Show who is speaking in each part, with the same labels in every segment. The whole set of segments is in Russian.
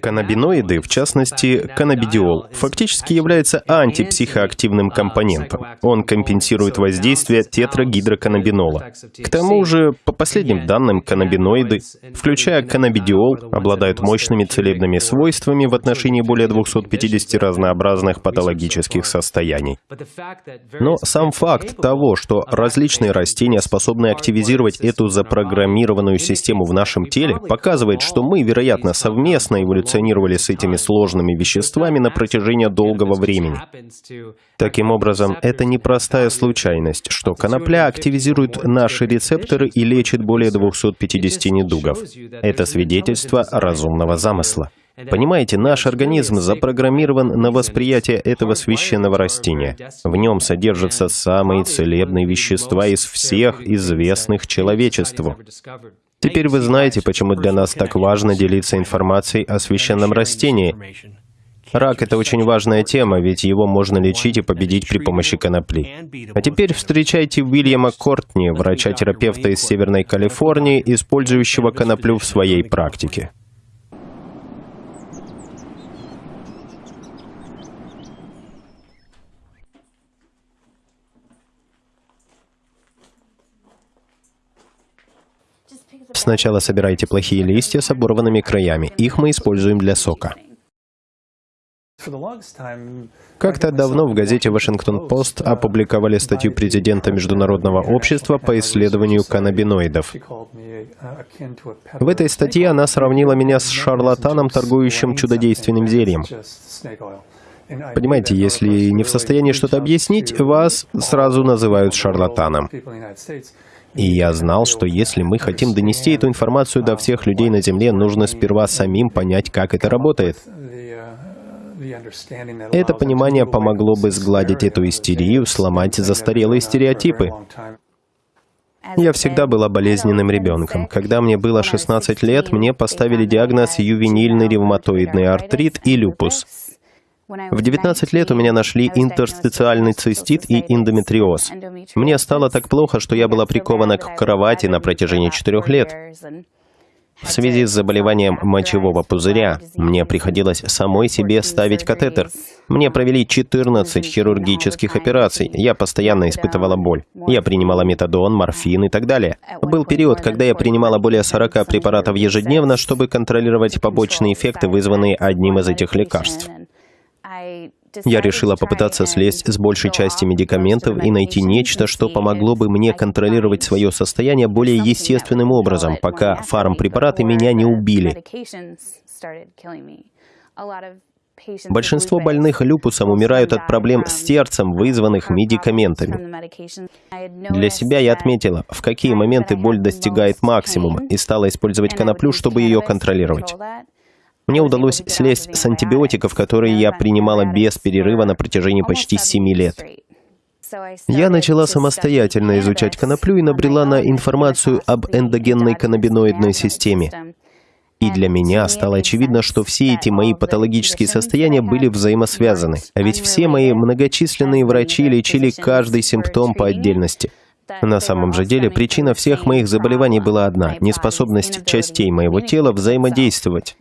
Speaker 1: Каннабиноиды, в частности, каннабидиол, фактически является антипсихоактивным компонентом. Он компенсирует воздействие тетрагидроканнабинола. К тому же, по последним данным, каннабиноиды, включая каннабидиол, обладают мощными целебными свойствами в отношении более 250 разнообразных патологических состояний. Но сам факт того, что различные растения способны активизировать эту запрограммированную систему в нашем теле, показывает, что мы, вероятно, совместно эволюционировали с этими сложными веществами на протяжении долгого времени. Таким образом, это непростая случайность, что конопля активизирует наши рецепторы и лечит более 250 недугов. Это свидетельство разумного замысла. Понимаете, наш организм запрограммирован на восприятие этого священного растения. В нем содержатся самые целебные вещества из всех известных человечеству. Теперь вы знаете, почему для нас так важно делиться информацией о священном растении. Рак — это очень важная тема, ведь его можно лечить и победить при помощи конопли. А теперь встречайте Уильяма Кортни, врача-терапевта из Северной Калифорнии, использующего коноплю в своей практике. Сначала собирайте плохие листья с оборванными краями. Их мы используем для сока. Как-то давно в газете «Вашингтон-Пост» опубликовали статью президента Международного общества по исследованию каннабиноидов. В этой статье она сравнила меня с шарлатаном, торгующим чудодейственным зельем. Понимаете, если не в состоянии что-то объяснить, вас сразу называют шарлатаном. И я знал, что если мы хотим донести эту информацию до всех людей на Земле, нужно сперва самим понять, как это работает. Это понимание помогло бы сгладить эту истерию, сломать застарелые стереотипы. Я всегда была болезненным ребенком. Когда мне было 16 лет, мне поставили диагноз ювенильный ревматоидный артрит и люпус. В 19 лет у меня нашли интерстициальный цистит и эндометриоз. Мне стало так плохо, что я была прикована к кровати на протяжении четырех лет. В связи с заболеванием мочевого пузыря мне приходилось самой себе ставить катетер. Мне провели 14 хирургических операций. Я постоянно испытывала боль. Я принимала метадон, морфин и так далее. Был период, когда я принимала более 40 препаратов ежедневно, чтобы контролировать побочные эффекты, вызванные одним из этих лекарств. Я решила попытаться слезть с большей части медикаментов и найти нечто, что помогло бы мне контролировать свое состояние более естественным образом, пока фармпрепараты меня не убили. Большинство больных люпусом умирают от проблем с сердцем, вызванных медикаментами. Для себя я отметила, в какие моменты боль достигает максимума, и стала использовать коноплю, чтобы ее контролировать. Мне удалось слезть с антибиотиков, которые я принимала без перерыва на протяжении почти семи лет. Я начала самостоятельно изучать коноплю и набрела на информацию об эндогенной каннабиноидной системе. И для меня стало очевидно, что все эти мои патологические состояния были взаимосвязаны. А ведь все мои многочисленные врачи лечили каждый симптом по отдельности. На самом же деле причина всех моих заболеваний была одна – неспособность частей моего тела взаимодействовать.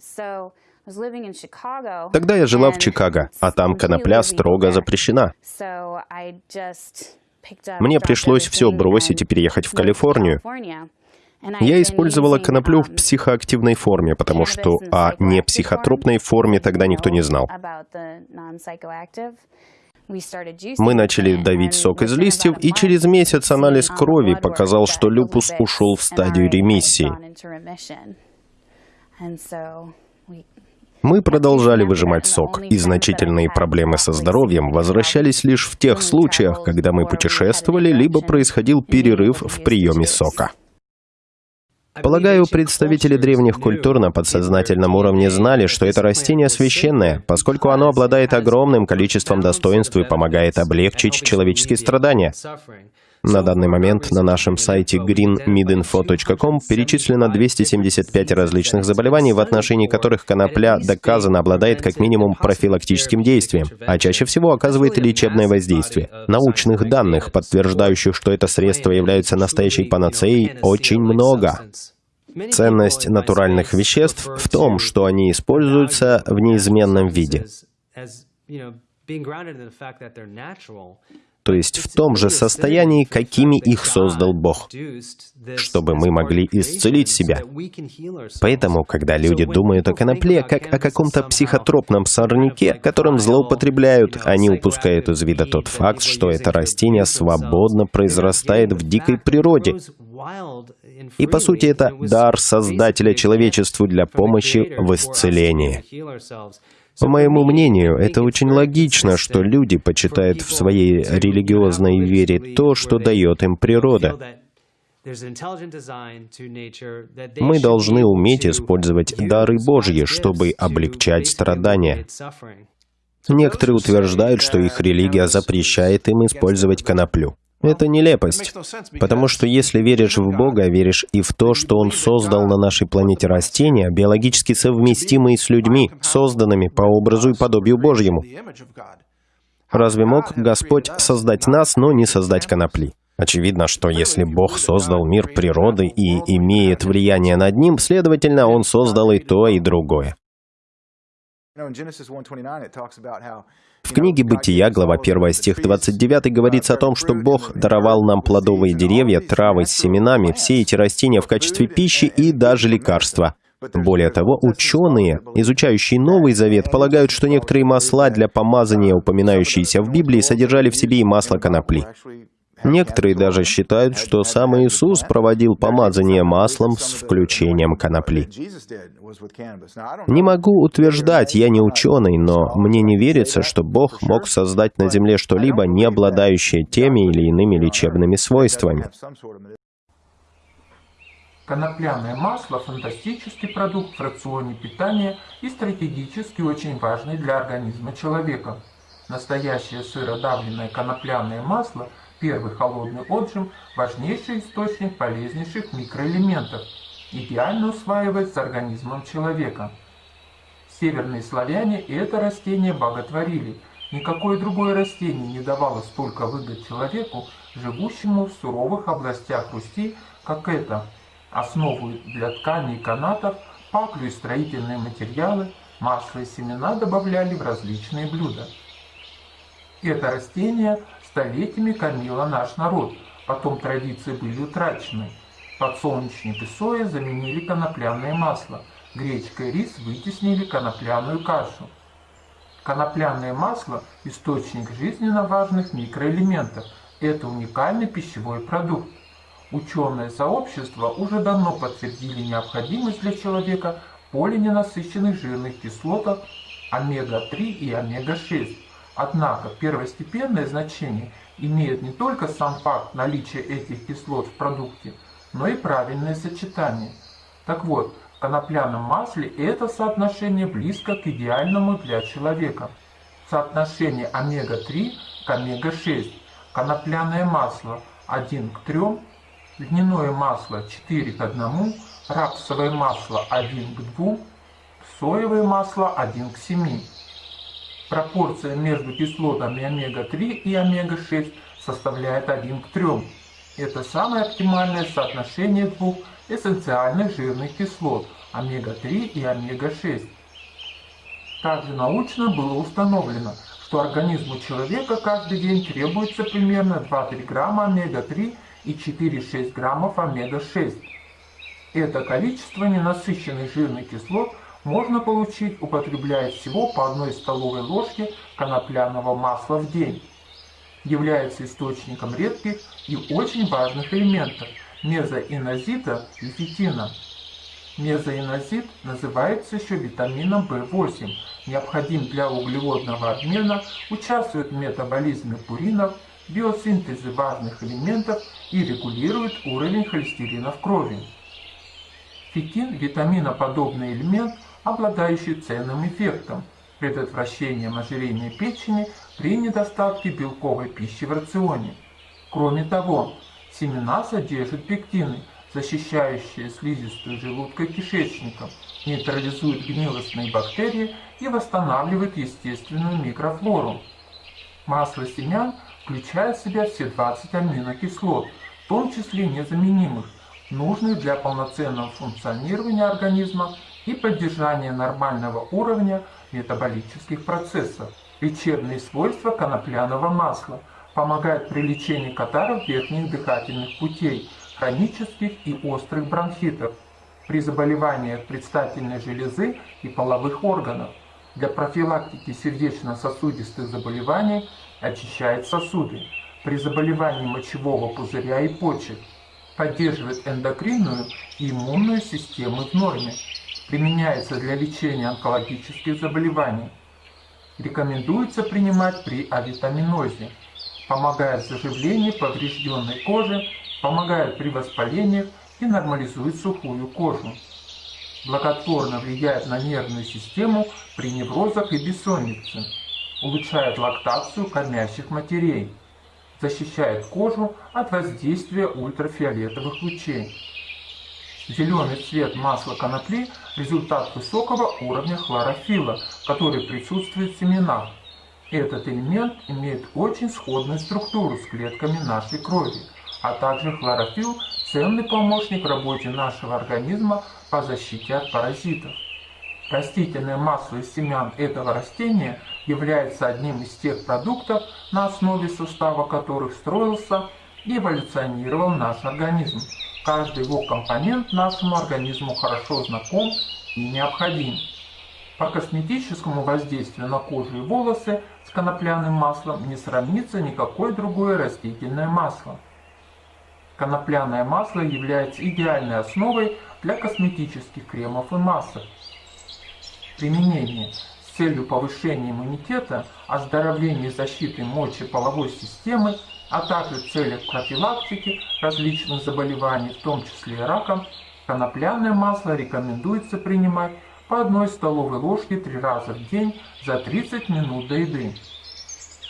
Speaker 1: Тогда я жила в Чикаго, а там конопля строго запрещена. Мне пришлось все бросить и переехать в Калифорнию. Я использовала коноплю в психоактивной форме, потому что о непсихотропной форме тогда никто не знал. Мы начали давить сок из листьев, и через месяц анализ крови показал, что люпус ушел в стадию ремиссии. Мы продолжали выжимать сок, и значительные проблемы со здоровьем возвращались лишь в тех случаях, когда мы путешествовали, либо происходил перерыв в приеме сока. Полагаю, представители древних культур на подсознательном уровне знали, что это растение священное, поскольку оно обладает огромным количеством достоинств и помогает облегчить человеческие страдания. На данный момент на нашем сайте greenmidinfo.com перечислено 275 различных заболеваний, в отношении которых конопля доказано обладает как минимум профилактическим действием, а чаще всего оказывает лечебное воздействие. Научных данных, подтверждающих, что это средство является настоящей панацеей, очень много. Ценность натуральных веществ в том, что они используются в неизменном виде то есть в том же состоянии, какими их создал Бог, чтобы мы могли исцелить себя. Поэтому, когда люди думают о конопле как о каком-то психотропном сорняке, которым злоупотребляют, они упускают из вида тот факт, что это растение свободно произрастает в дикой природе. И, по сути, это дар Создателя человечеству для помощи в исцелении. По моему мнению, это очень логично, что люди почитают в своей религиозной вере то, что дает им природа. Мы должны уметь использовать дары Божьи, чтобы облегчать страдания. Некоторые утверждают, что их религия запрещает им использовать коноплю. Это нелепость, потому что если веришь в Бога, веришь и в то, что Он создал на нашей планете растения, биологически совместимые с людьми, созданными по образу и подобию Божьему. Разве мог Господь создать нас, но не создать конопли? Очевидно, что если Бог создал мир природы и имеет влияние над ним, следовательно, Он создал и то, и другое. В книге «Бытия», глава 1, стих 29, говорится о том, что Бог даровал нам плодовые деревья, травы с семенами, все эти растения в качестве пищи и даже лекарства. Более того, ученые, изучающие Новый Завет, полагают, что некоторые масла для помазания, упоминающиеся в Библии, содержали в себе и масло конопли. Некоторые даже считают, что сам Иисус проводил помазание маслом с включением конопли. Не могу утверждать, я не ученый, но мне не верится, что Бог мог создать на Земле что-либо, не обладающее теми или иными лечебными свойствами.
Speaker 2: Конопляное масло – фантастический продукт в рационе питания и стратегически очень важный для организма человека. Настоящее сыродавленное конопляное масло – Первый холодный отжим – важнейший источник полезнейших микроэлементов, идеально усваивается организмом человека. Северные славяне это растение боготворили. Никакое другое растение не давало столько выгод человеку, живущему в суровых областях Руси, как это. Основу для тканей канатов, паклю и строительные материалы, масло и семена добавляли в различные блюда. Это растение столетиями кормила наш народ, потом традиции были утрачены. Подсолнечник и соя заменили конопляное масло, гречка и рис вытеснили конопляную кашу. Конопляное масло – источник жизненно важных микроэлементов. Это уникальный пищевой продукт. Ученое сообщество уже давно подтвердили необходимость для человека полиненасыщенных жирных кислотах омега-3 и омега-6. Однако первостепенное значение имеет не только сам факт наличия этих кислот в продукте, но и правильное сочетание. Так вот, в конопляном масле это соотношение близко к идеальному для человека. Соотношение омега-3 к омега-6. Конопляное масло 1 к 3, льняное масло 4 к 1, рапсовое масло 1 к 2, соевое масло 1 к 7. Пропорция между кислотами омега-3 и омега-6 составляет 1 к 3. Это самое оптимальное соотношение двух эссенциальных жирных кислот омега-3 и омега-6. Также научно было установлено, что организму человека каждый день требуется примерно 2-3 грамма омега-3 и 4-6 граммов омега-6. Это количество ненасыщенных жирных кислот – можно получить, употребляя всего по одной столовой ложке конопляного масла в день. Является источником редких и очень важных элементов мезоинозита и фитина. Мезоинозит называется еще витамином В8, необходим для углеводного обмена, участвует в метаболизме пуринов, биосинтезе важных элементов и регулирует уровень холестерина в крови. Фитин – витаминоподобный элемент, обладающий ценным эффектом – предотвращением ожирения печени при недостатке белковой пищи в рационе. Кроме того, семена содержат пектины, защищающие слизистую желудка и кишечника, нейтрализуют гнилостные бактерии и восстанавливают естественную микрофлору. Масло семян включает в себя все 20 аминокислот, в том числе незаменимых нужных для полноценного функционирования организма и поддержания нормального уровня метаболических процессов. Лечебные свойства конопляного масла помогают при лечении катаров верхних дыхательных путей, хронических и острых бронхитов, при заболеваниях предстательной железы и половых органов. Для профилактики сердечно-сосудистых заболеваний очищает сосуды. При заболевании мочевого пузыря и почек поддерживает эндокринную и иммунную системы в норме. Применяется для лечения онкологических заболеваний. Рекомендуется принимать при авитаминозе. Помогает в заживлении поврежденной кожи, помогает при воспалениях и нормализует сухую кожу. Благотворно влияет на нервную систему при неврозах и бессоннице. Улучшает лактацию кормящих матерей. Защищает кожу от воздействия ультрафиолетовых лучей. Зеленый цвет масла конопли – результат высокого уровня хлорофилла, который присутствует в семенах. Этот элемент имеет очень сходную структуру с клетками нашей крови, а также хлорофилл – ценный помощник работе нашего организма по защите от паразитов. Растительное масло из семян этого растения является одним из тех продуктов, на основе состава которых строился и эволюционировал наш организм. Каждый его компонент нашему организму хорошо знаком и необходим. По косметическому воздействию на кожу и волосы с конопляным маслом не сравнится никакое другое растительное масло. Конопляное масло является идеальной основой для косметических кремов и масок. Применение с целью повышения иммунитета, оздоровления и защиты мочеполовой системы а также в целях профилактики различных заболеваний, в том числе раком, конопляное масло рекомендуется принимать по одной столовой ложке три раза в день за 30 минут до еды.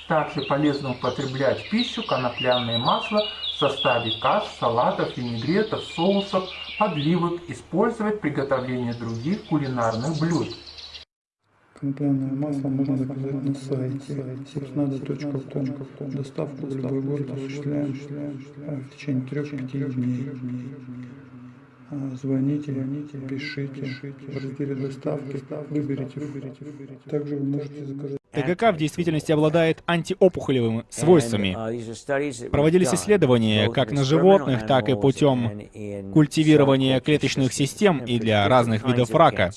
Speaker 2: Также полезно употреблять в пищу конопляное масло в составе каш, салатов, винегретов, соусов, подливок, использовать в приготовлении других кулинарных блюд.
Speaker 3: Конопляное масло можно заказать на сайте сибснадо.ком. Доставку в любой город осуществляем в течение трех-пяти дней. А, звоните, пишите, в разделе доставки выберите. Также вы можете заказать.
Speaker 4: ТГК в действительности обладает антиопухолевыми свойствами.
Speaker 5: uh,
Speaker 4: Проводились исследования как на животных, так и путем культивирования клеточных систем и для разных видов рака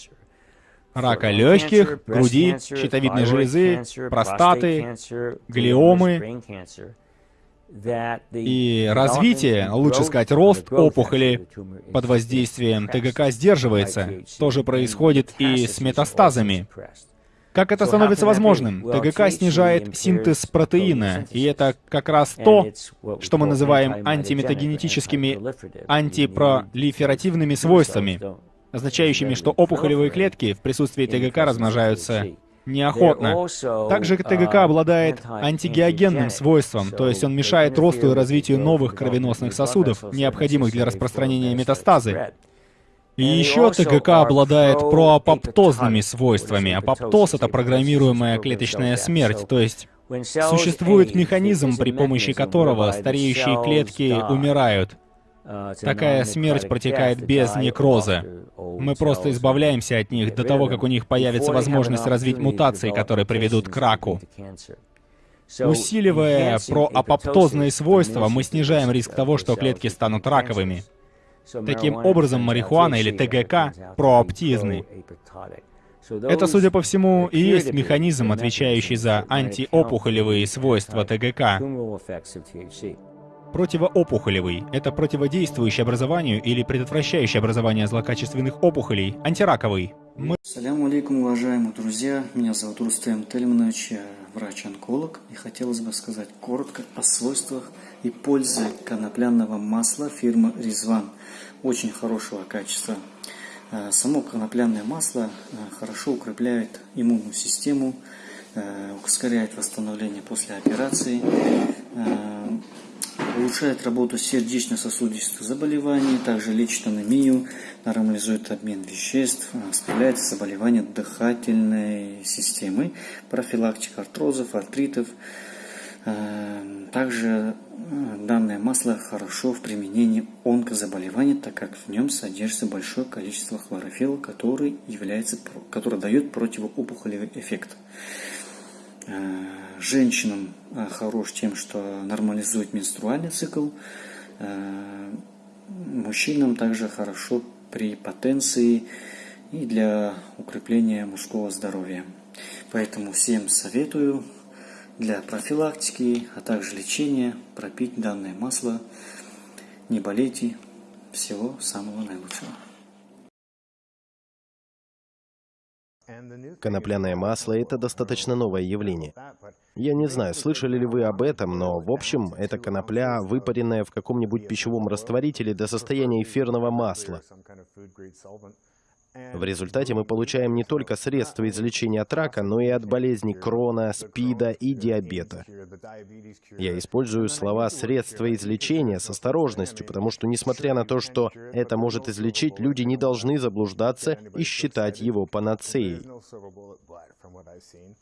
Speaker 4: рака легких, груди, щитовидной железы, простаты, глиомы. И развитие, лучше сказать, рост опухоли под воздействием ТГК сдерживается. То же происходит и с метастазами. Как это становится возможным? ТГК снижает синтез протеина, и это как раз то, что мы называем антиметагенетическими антипролиферативными свойствами означающими, что опухолевые клетки в присутствии ТГК размножаются неохотно. Также ТГК обладает антигеогенным свойством, то есть он мешает росту и развитию новых кровеносных сосудов, необходимых для распространения метастазы. И еще ТГК обладает проапоптозными свойствами. Апоптоз — это программируемая клеточная смерть, то есть существует механизм, при помощи которого стареющие клетки умирают. Такая смерть протекает без некроза. Мы просто избавляемся от них до того, как у них появится возможность развить мутации, которые приведут к раку. Усиливая проапоптозные свойства, мы снижаем риск того, что клетки станут раковыми. Таким образом, марихуана или ТГК прооптизны. Это, судя по всему, и есть механизм, отвечающий за антиопухолевые свойства ТГК. Противоопухолевый – это противодействующий образованию или предотвращающий образование злокачественных опухолей, антираковый.
Speaker 6: Мы... Салям алейкум, уважаемые друзья. Меня зовут Рустем Тельманович, я врач-онколог. И хотелось бы сказать коротко о свойствах и пользе конопляного масла фирмы Резван. Очень хорошего качества. Э, само конопляное масло э, хорошо укрепляет иммунную систему, э, ускоряет восстановление после операции, улучшает работу сердечно-сосудистых заболеваний, также лечит анемию, нормализует обмен веществ, справляется заболевания дыхательной системы, профилактика артрозов, артритов, Э, также э, данное масло хорошо в применении онкозаболеваний, так как в нем содержится большое количество хлорофилла, который, является, который дает противоопухолевый эффект. Э, женщинам хорош тем, что нормализует менструальный цикл. Мужчинам также хорошо при потенции и для укрепления мужского здоровья. Поэтому всем советую для профилактики, а также лечения пропить данное масло. Не болейте. Всего самого наилучшего.
Speaker 1: Конопляное масло – это достаточно новое явление. Я не знаю, слышали ли вы об этом, но, в общем, это конопля, выпаренная в каком-нибудь пищевом растворителе до состояния эфирного масла. В результате мы получаем не только средства излечения от рака, но и от болезней крона, спида и диабета. Я использую слова «средства излечения» с осторожностью, потому что, несмотря на то, что это может излечить, люди не должны заблуждаться и считать его панацеей.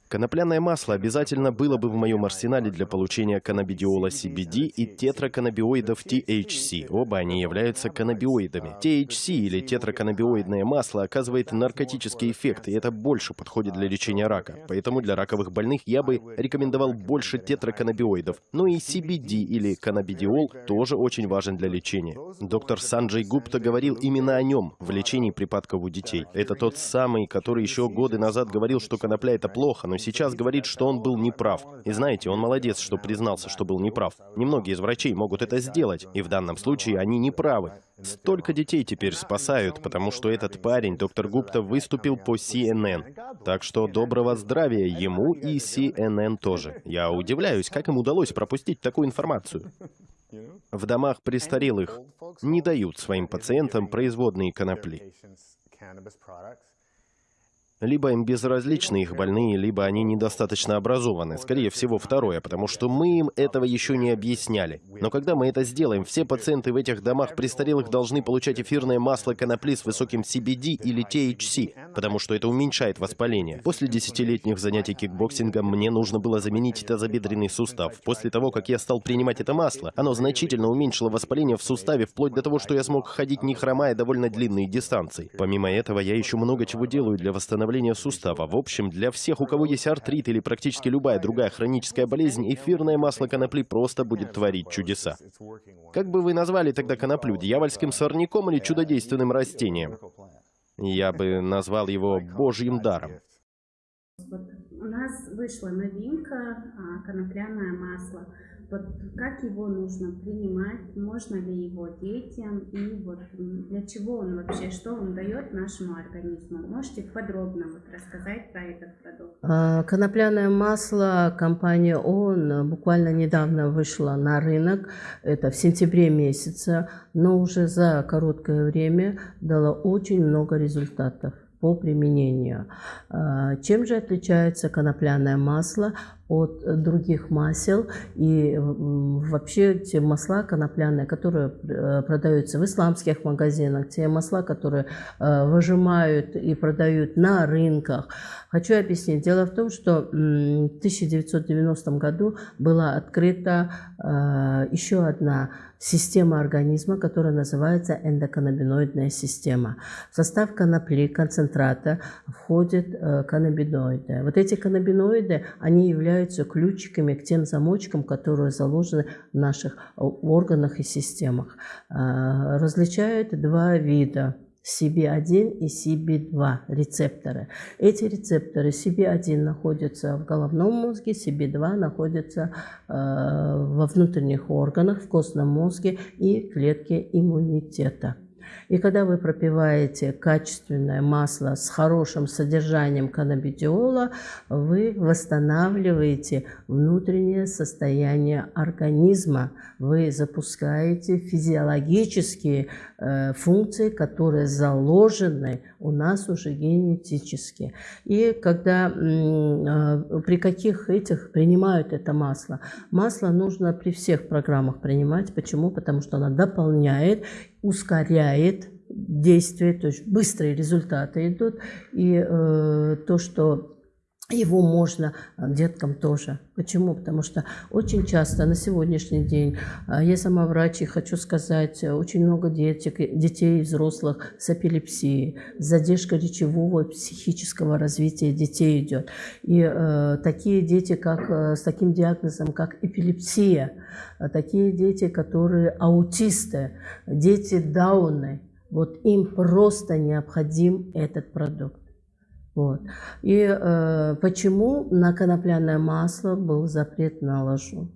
Speaker 1: Конопляное масло обязательно было бы в моем арсенале для получения каннабидиола CBD и тетраканнабиоидов THC. Оба они являются каннабиоидами. THC или тетраканнабиоидное масло оказывает наркотический эффект, и это больше подходит для лечения рака. Поэтому для раковых больных я бы рекомендовал больше тетраканнабиоидов. Но и CBD или каннабидиол тоже очень важен для лечения. Доктор Санджей Гупта говорил именно о нем в лечении припадков у детей. Это тот самый, который еще годы назад говорил, что конопля это плохо, но сейчас говорит, что он был неправ. И знаете, он молодец, что признался, что был неправ. Немногие из врачей могут это сделать, и в данном случае они неправы. Столько детей теперь спасают, потому что этот парень, доктор Гупта, выступил по CNN. Так что доброго здравия ему и CNN тоже. Я удивляюсь, как им удалось пропустить такую информацию. В домах престарелых не дают своим пациентам производные конопли. Либо им безразличны их больные, либо они недостаточно образованы. Скорее всего, второе, потому что мы им этого еще не объясняли. Но когда мы это сделаем, все пациенты в этих домах престарелых должны получать эфирное масло конопли с высоким CBD или THC, потому что это уменьшает воспаление. После десятилетних занятий кикбоксингом мне нужно было заменить тазобедренный сустав. После того, как я стал принимать это масло, оно значительно уменьшило воспаление в суставе, вплоть до того, что я смог ходить не хромая довольно длинные дистанции. Помимо этого, я еще много чего делаю для восстановления восстановления сустава. В общем, для всех, у кого есть артрит или практически любая другая хроническая болезнь, эфирное масло конопли просто будет творить чудеса. Как бы вы назвали тогда коноплю, дьявольским сорняком или чудодейственным растением? Я бы назвал его божьим даром.
Speaker 5: у нас вышла новинка а, конопляное масло вот как его нужно принимать, можно ли его детям и вот для чего он вообще, что он дает нашему организму. Можете подробно вот рассказать про этот продукт?
Speaker 7: А, конопляное масло компания ООН буквально недавно вышла на рынок, это в сентябре месяце, но уже за короткое время дало очень много результатов по применению. А, чем же отличается конопляное масло от других масел и вообще те масла конопляные, которые э, продаются в исламских магазинах, те масла, которые э, выжимают и продают на рынках. Хочу объяснить. Дело в том, что в 1990 году была открыта э, еще одна система организма, которая называется эндоканнабиноидная система. В состав конопли, концентрата входят каннабиноиды. Вот эти каннабиноиды, они являются ключиками к тем замочкам, которые заложены в наших э, органах и системах. А, различают два вида CB1 и CB2 рецепторы. Эти рецепторы CB1 находятся в головном мозге, CB2 находятся э, во внутренних органах, в костном мозге и клетке иммунитета. И когда вы пропиваете качественное масло с хорошим содержанием каннабидиола, вы восстанавливаете внутреннее состояние организма. Вы запускаете физиологические э, функции, которые заложены у нас уже генетически. И когда э, при каких этих принимают это масло? Масло нужно при всех программах принимать. Почему? Потому что оно дополняет ускоряет действие, то есть быстрые результаты идут. И э, то, что его можно а, деткам тоже. Почему? Потому что очень часто на сегодняшний день, а, я сама врач и хочу сказать, очень много детек, детей и взрослых с эпилепсией, задержка речевого и психического развития детей идет. И э, такие дети, как, э, с таким диагнозом, как эпилепсия, такие дети, которые аутисты, дети Дауны, вот им просто необходим этот продукт. Вот. И э, почему на конопляное масло был запрет наложен?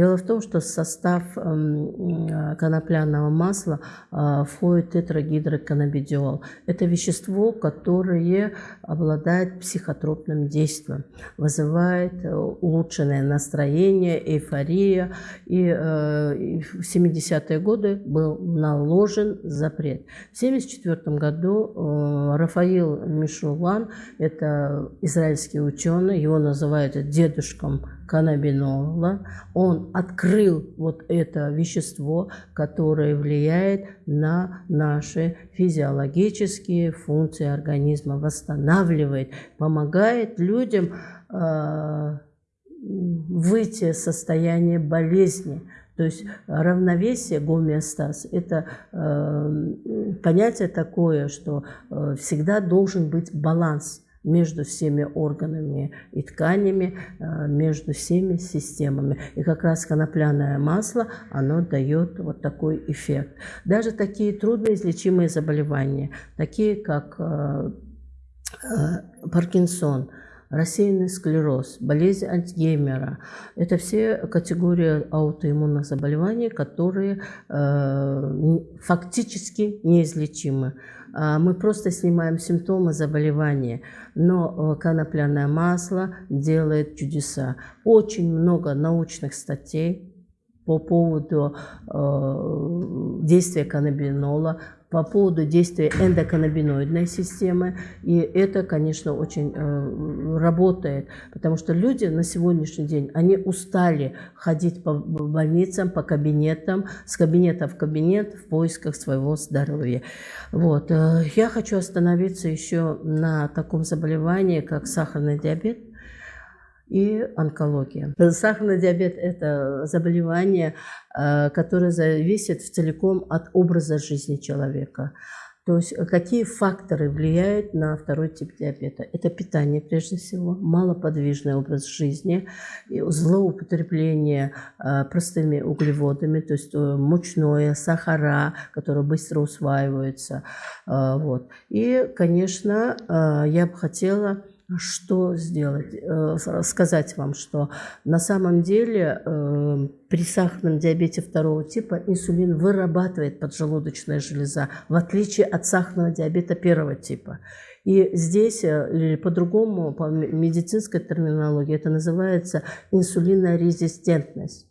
Speaker 7: Дело в том, что в состав эм, э, конопляного масла э, входит тетрагидроканнабидиол. Это вещество, которое обладает психотропным действием, вызывает э, улучшенное настроение, эйфория. И в 70-е годы был наложен запрет. В 1974 году Рафаил Мишулан, это израильский ученый, его называют дедушком каннабинола, он открыл вот это вещество, которое влияет на наши физиологические функции организма, восстанавливает, помогает людям э, выйти из состояния болезни. То есть равновесие, гомеостаз – это э, понятие такое, что э, всегда должен быть баланс – между всеми органами и тканями, э, между всеми системами. И как раз конопляное масло, оно дает вот такой эффект. Даже такие трудноизлечимые заболевания, такие как э, э, Паркинсон, рассеянный склероз, болезнь Альцгеймера. Это все категории аутоиммунных заболеваний, которые э, фактически неизлечимы. А, мы просто снимаем симптомы заболевания, но э, конопляное масло делает чудеса. Очень много научных статей по поводу э, действия каннабинола, по поводу действия эндоканнабиноидной системы. И это, конечно, очень э, работает, потому что люди на сегодняшний день, они устали ходить по больницам, по кабинетам, с кабинета в кабинет в поисках своего здоровья. Вот. Э, я хочу остановиться еще на таком заболевании, как сахарный диабет и онкология. Сахарный диабет – это заболевание, э, которое зависит целиком от образа жизни человека. То есть какие факторы влияют на второй тип диабета? Это питание прежде всего, малоподвижный образ жизни, злоупотребление э, простыми углеводами, то есть э, мучное, сахара, которые быстро усваиваются. Вот. И, конечно, я бы хотела что сделать? Э, сказать вам, что на самом деле э, при сахарном диабете второго типа инсулин вырабатывает поджелудочная железа, в отличие от сахарного диабета первого типа. И здесь, э, по-другому, по медицинской терминологии, это называется инсулинорезистентность.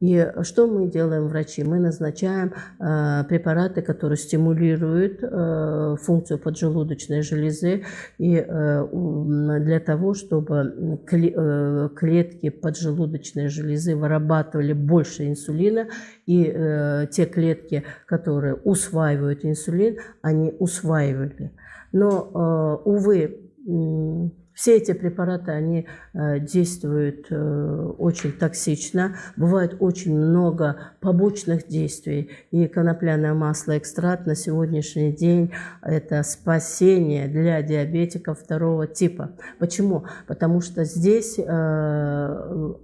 Speaker 7: И что мы делаем, врачи? Мы назначаем э, препараты, которые стимулируют э, функцию поджелудочной железы и э, для того, чтобы э, клетки поджелудочной железы вырабатывали больше инсулина, и э, те клетки, которые усваивают инсулин, они усваивали. Но, э, увы, все эти препараты, они э, действуют э, очень токсично, бывает очень много побочных действий. И конопляное масло, экстракт на сегодняшний день – это спасение для диабетиков второго типа. Почему? Потому что здесь э,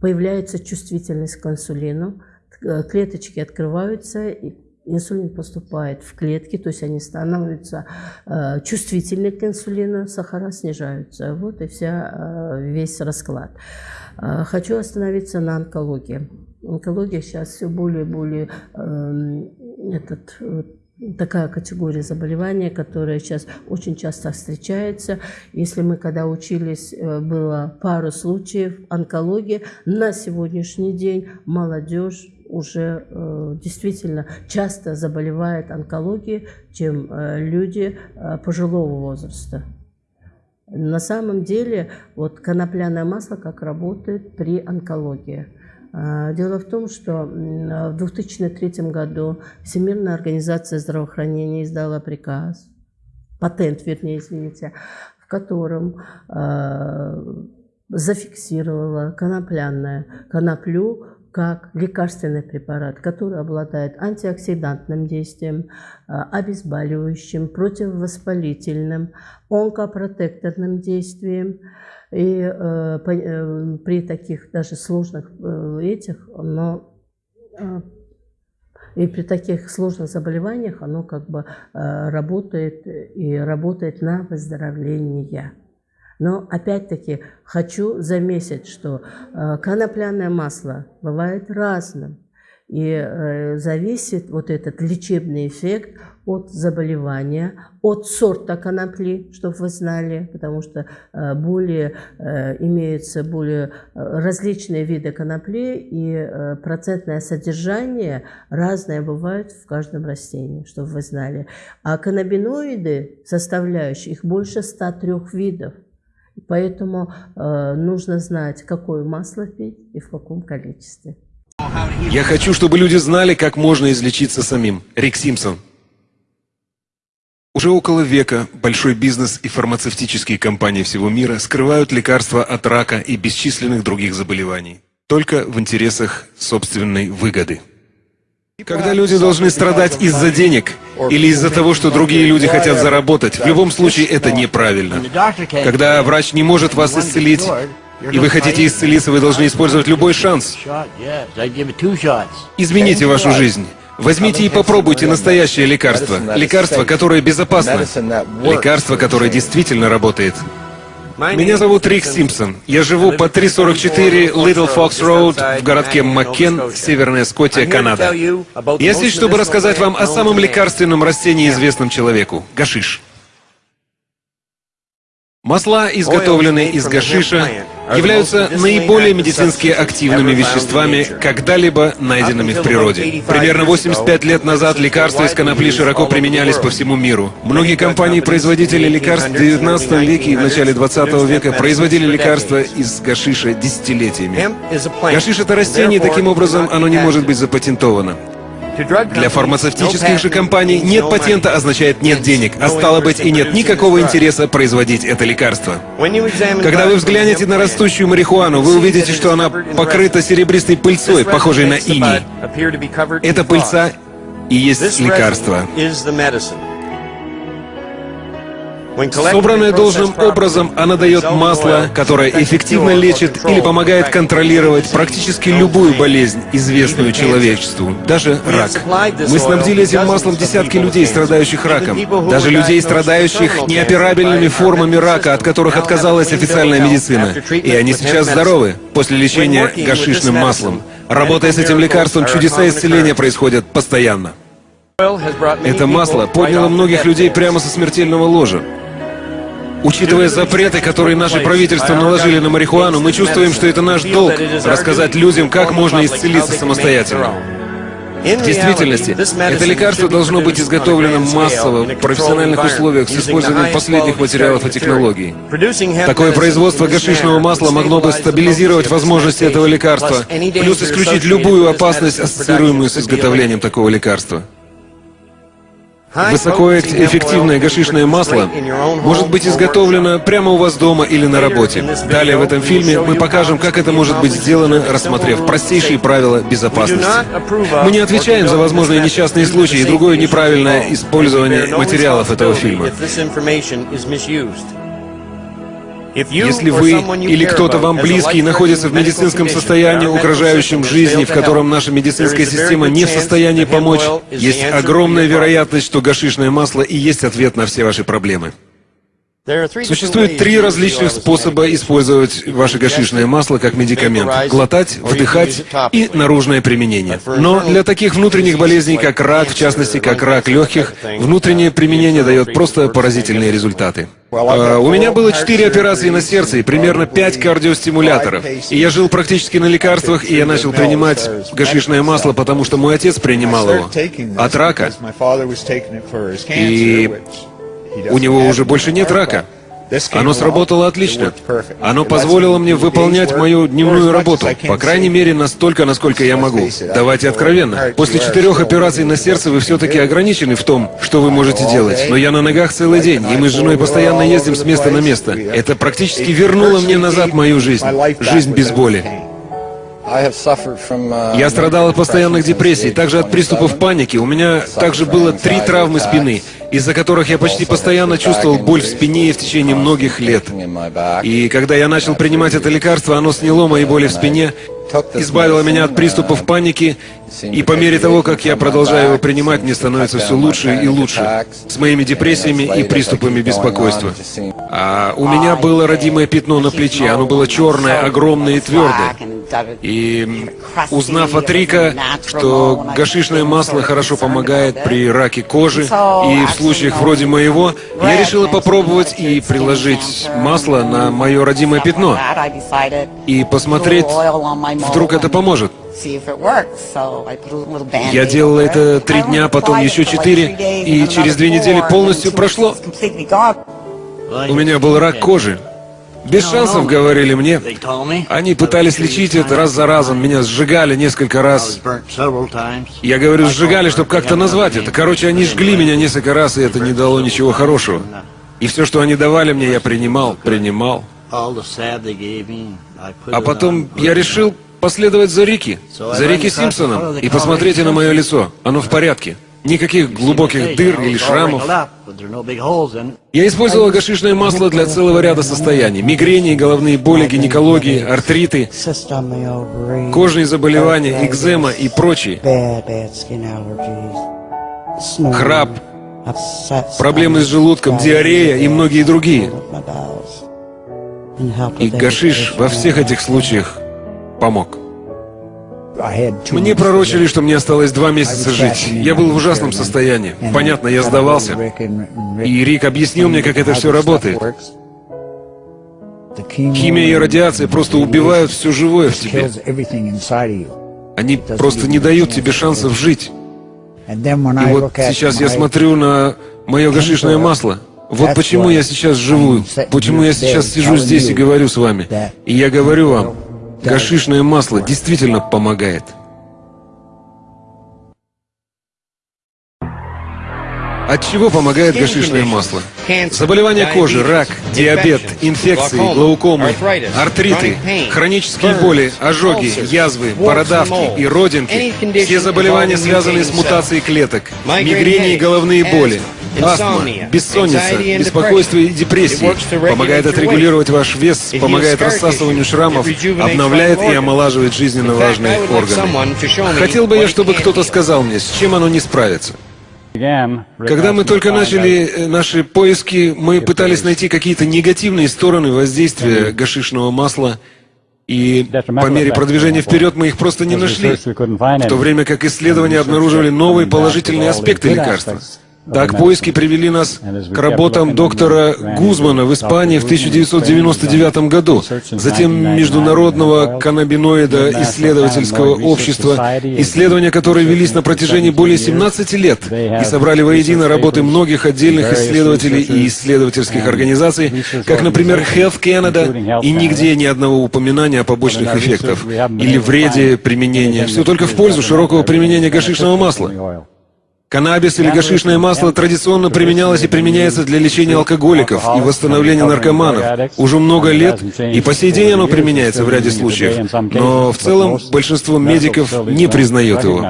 Speaker 7: появляется чувствительность к инсулину, клеточки открываются, и инсулин поступает в клетки, то есть они становятся э, чувствительны к инсулину, сахара снижаются. Вот и вся, э, весь расклад. Э, хочу остановиться на онкологии. Онкология сейчас все более и более э, этот, такая категория заболевания, которая сейчас очень часто встречается. Если мы когда учились, э, было пару случаев онкологии, на сегодняшний день молодежь уже э, действительно часто заболевает онкологией, чем э, люди э, пожилого возраста. На самом деле, вот конопляное масло как работает при онкологии. А, дело в том, что в 2003 году Всемирная организация здравоохранения издала приказ, патент, вернее, извините, котором э, зафиксировала конопляное коноплю как лекарственный препарат, который обладает антиоксидантным действием, обезболивающим, противовоспалительным, онкопротекторным действием. И э, э, при таких даже сложных э, этих, но э, и при таких сложных заболеваниях оно как бы э, работает и работает на выздоровление. Но опять-таки хочу заметить, что э, конопляное масло бывает разным. И э, зависит вот этот лечебный эффект от заболевания, от сорта конопли, чтобы вы знали, потому что э, более имеются более различные виды конопли, и процентное содержание разное бывает в каждом растении, чтобы вы знали. А каннабиноиды, составляющие, их больше 103 видов. Поэтому э, нужно знать, какое масло пить и в каком количестве.
Speaker 8: Я хочу, чтобы люди знали, как можно излечиться самим. Рик Симпсон. Уже около века большой бизнес и фармацевтические компании всего мира скрывают лекарства от рака и бесчисленных других заболеваний. Только в интересах собственной выгоды. Когда люди должны страдать из-за денег или из-за того, что другие люди хотят заработать, в любом случае это неправильно. Когда врач не может вас исцелить, и вы хотите исцелиться, вы должны использовать любой шанс. Измените вашу жизнь. Возьмите и попробуйте настоящее лекарство. Лекарство, которое безопасно. Лекарство, которое действительно работает. Меня зовут Рик Симпсон. Я живу по 344 Little Fox Road в городке Маккен, Северная Скотия, Канада. Я здесь, чтобы рассказать вам о самом лекарственном растении, известном человеку – гашиш. Масла, изготовленные из гашиша, являются наиболее медицински активными веществами, когда-либо найденными в природе. Примерно 85 лет назад лекарства из конопли широко применялись по всему миру. Многие компании-производители лекарств в 19 веке и в начале 20 века производили лекарства из гашиша десятилетиями. Гашиш — это растение, и таким образом оно не может быть запатентовано. Для фармацевтических же компаний нет патента означает нет денег, а стало быть и нет никакого интереса производить это лекарство. Когда вы взглянете на растущую марихуану, вы увидите, что она покрыта серебристой пыльцой, похожей на иней. Эта пыльца и есть лекарство. Собранная должным образом, она дает масло, которое эффективно лечит или помогает контролировать практически любую болезнь, известную человечеству, даже рак. Мы снабдили этим маслом десятки людей, страдающих раком, даже людей, страдающих неоперабельными формами рака, от которых отказалась официальная медицина. И они сейчас здоровы после лечения гашишным маслом. Работая с этим лекарством, чудеса исцеления происходят постоянно. Это масло подняло многих людей прямо со смертельного ложа. Учитывая запреты, которые наши правительства наложили на марихуану, мы чувствуем, что это наш долг — рассказать людям, как можно исцелиться самостоятельно. В действительности, это лекарство должно быть изготовлено массово, в профессиональных условиях, с использованием последних материалов и технологий. Такое производство гашишного масла могло бы стабилизировать возможности этого лекарства, плюс исключить любую опасность, ассоциируемую с изготовлением такого лекарства. Высокоэффективное гашишное масло может быть изготовлено прямо у вас дома или на работе. Далее в этом фильме мы покажем, как это может быть сделано, рассмотрев простейшие правила безопасности. Мы не отвечаем за возможные несчастные случаи и другое неправильное использование материалов этого фильма. Если вы или кто-то вам близкий находится в медицинском состоянии, угрожающем жизни, в котором наша медицинская система не в состоянии помочь, есть огромная вероятность, что гашишное масло и есть ответ на все ваши проблемы. Существует три различных способа использовать ваше гашишное масло как медикамент. Глотать, вдыхать и наружное применение. Но для таких внутренних болезней, как рак, в частности, как рак легких, внутреннее применение дает просто поразительные результаты. А, у меня было четыре операции на сердце и примерно пять кардиостимуляторов. И я жил практически на лекарствах, и я начал принимать гашишное масло, потому что мой отец принимал его от рака. И у него уже больше нет рака. Оно сработало отлично. Оно позволило мне выполнять мою дневную работу, по крайней мере, настолько, насколько я могу. Давайте откровенно. После четырех операций на сердце вы все-таки ограничены в том, что вы можете делать. Но я на ногах целый день, и мы с женой постоянно ездим с места на место. Это практически вернуло мне назад мою жизнь. Жизнь без боли. Я страдал от постоянных депрессий, также от приступов паники. У меня также было три травмы спины, из-за которых я почти постоянно чувствовал боль в спине в течение многих лет. И когда я начал принимать это лекарство, оно сняло мои боли в спине, избавило меня от приступов паники, и по мере того, как я продолжаю его принимать, мне становится все лучше и лучше с моими депрессиями и приступами беспокойства. А у меня было родимое пятно на плече, оно было черное, огромное и твердое. И узнав от Рика, что гашишное масло хорошо помогает при раке кожи, и в случаях вроде моего, я решила попробовать и приложить масло на мое родимое пятно и посмотреть, вдруг это поможет. Я делал это три дня, потом еще четыре, и через две недели полностью прошло. У меня был рак кожи. Без шансов, говорили мне. Они пытались лечить это раз за разом, меня сжигали несколько раз. Я говорю, сжигали, чтобы как-то назвать это. Короче, они жгли меня несколько раз, и это не дало ничего хорошего. И все, что они давали мне, я принимал, принимал. А потом я решил последовать за Рики, за Рики Симпсоном, и посмотрите на мое лицо. Оно в порядке. Никаких глубоких дыр или шрамов. Я использовал гашишное масло для целого ряда состояний. Мигрени, головные боли, гинекологии, артриты, кожные заболевания, экзема и прочие. Храп, проблемы с желудком, диарея и многие другие. И гашиш во всех этих случаях помог. Мне пророчили, что мне осталось два месяца жить. Я был в ужасном состоянии. Понятно, я сдавался. И Рик объяснил мне, как это все работает. Химия и радиация просто убивают все живое в тебе. Они просто не дают тебе шансов жить. И вот сейчас я смотрю на мое гашишное масло. Вот почему я сейчас живу, почему я сейчас сижу здесь и говорю с вами. И я говорю вам, Гашишное масло действительно помогает. От чего помогает гашишное масло? Заболевания кожи, рак, диабет, инфекции, глаукомы, артриты, хронические боли, ожоги, язвы, бородавки и родинки. Все заболевания, связанные с мутацией клеток, мигрени и головные боли, астма, бессонница, беспокойство и депрессии. Помогает отрегулировать ваш вес, помогает рассасыванию шрамов, обновляет и омолаживает жизненно важные органы. Хотел бы я, чтобы кто-то сказал мне, с чем оно не справится. Когда мы только начали э, наши поиски, мы пытались найти какие-то негативные стороны воздействия гашишного масла, и по мере продвижения вперед мы их просто не нашли, в то время как исследования обнаруживали новые положительные аспекты лекарства. Так поиски привели нас к работам доктора Гузмана в Испании в 1999 году, затем Международного каннабиноида исследовательского общества, исследования которые велись на протяжении более 17 лет и собрали воедино работы многих отдельных исследователей и исследовательских организаций, как, например, Health Canada, и нигде ни одного упоминания о побочных эффектах или вреде применения, все только в пользу широкого применения гашишного масла. Каннабис или гашишное масло традиционно применялось и применяется для лечения алкоголиков и восстановления наркоманов уже много лет, и по сей день оно применяется в ряде случаев, но в целом большинство медиков не признает его.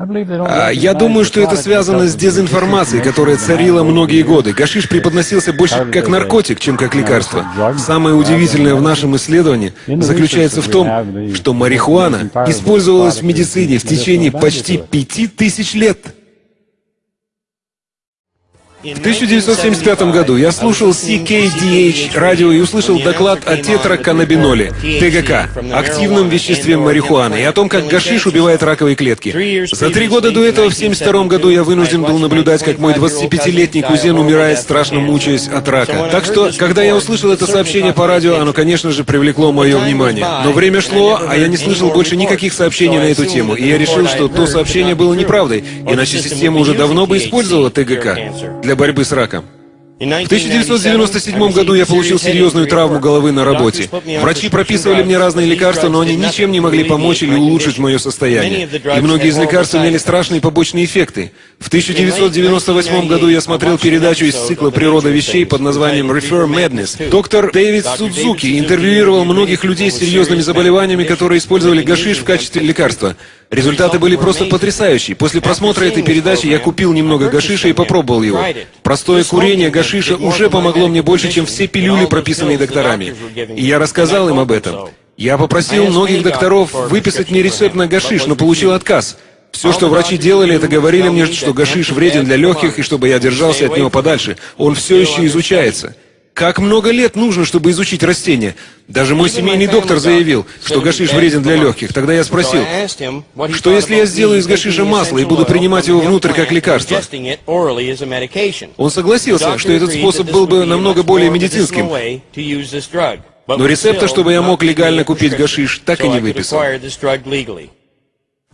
Speaker 8: А я думаю, что это связано с дезинформацией, которая царила многие годы. Гашиш преподносился больше как наркотик, чем как лекарство. Самое удивительное в нашем исследовании заключается в том, что марихуана использовалась в медицине в течение почти пяти тысяч лет. В 1975 году я слушал CKDH радио и услышал доклад о тетраканнабиноле, ТГК, активном веществе марихуаны, и о том, как гашиш убивает раковые клетки. За три года до этого, в 1972 году, я вынужден был наблюдать, как мой 25-летний кузен умирает, страшно мучаясь от рака. Так что, когда я услышал это сообщение по радио, оно, конечно же, привлекло мое внимание. Но время шло, а я не слышал больше никаких сообщений на эту тему, и я решил, что то сообщение было неправдой, иначе система уже давно бы использовала ТГК для борьбы с раком. В 1997 году я получил серьезную травму головы на работе. Врачи прописывали мне разные лекарства, но они ничем не могли помочь или улучшить мое состояние. И многие из лекарств имели страшные побочные эффекты. В 1998 году я смотрел передачу из цикла «Природа вещей» под названием «Refer Madness». Доктор Дэвид Судзуки интервьюировал многих людей с серьезными заболеваниями, которые использовали гашиш в качестве лекарства. Результаты были просто потрясающие. После просмотра этой передачи я купил немного гашиша и попробовал его. Простое курение гашиша уже помогло мне больше, чем все пилюли, прописанные докторами. И я рассказал им об этом. Я попросил многих докторов выписать мне рецепт на гашиш, но получил отказ. Все, что врачи делали, это говорили мне, что гашиш вреден для легких, и чтобы я держался от него подальше. Он все еще изучается. Как много лет нужно, чтобы изучить растения? Даже мой семейный доктор заявил, что гашиш вреден для легких. Тогда я спросил, что если я сделаю из гашиша масло и буду принимать его внутрь как лекарство? Он согласился, что этот способ был бы намного более медицинским. Но рецепта, чтобы я мог легально купить гашиш, так и не выписал.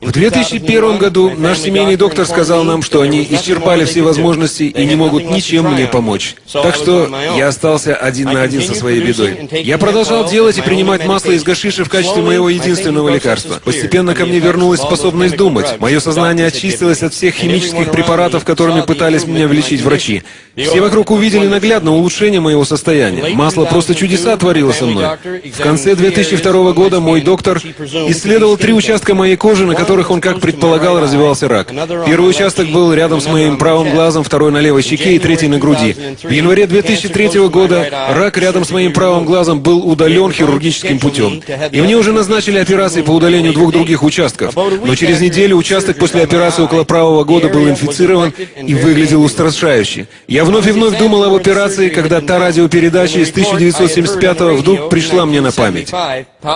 Speaker 8: В 2001 году наш семейный доктор сказал нам, что они исчерпали все возможности и не могут ничем мне помочь. Так что я остался один на один со своей бедой. Я продолжал делать и принимать масло из гашиша в качестве моего единственного лекарства. Постепенно ко мне вернулась способность думать. Мое сознание очистилось от всех химических препаратов, которыми пытались меня влечить врачи. Все вокруг увидели наглядно улучшение моего состояния. Масло просто чудеса творило со мной. В конце 2002 года мой доктор исследовал три участка моей кожи, на которых он, как предполагал, развивался рак. Первый участок был рядом с моим правым глазом, второй на левой щеке и третий на груди. В январе 2003 года рак рядом с моим правым глазом был удален хирургическим путем. И мне уже назначили операции по удалению двух других участков. Но через неделю участок после операции около правого года был инфицирован и выглядел устрашающе. Я вновь и вновь думал об операции, когда та радиопередача из 1975 вдруг пришла мне на память.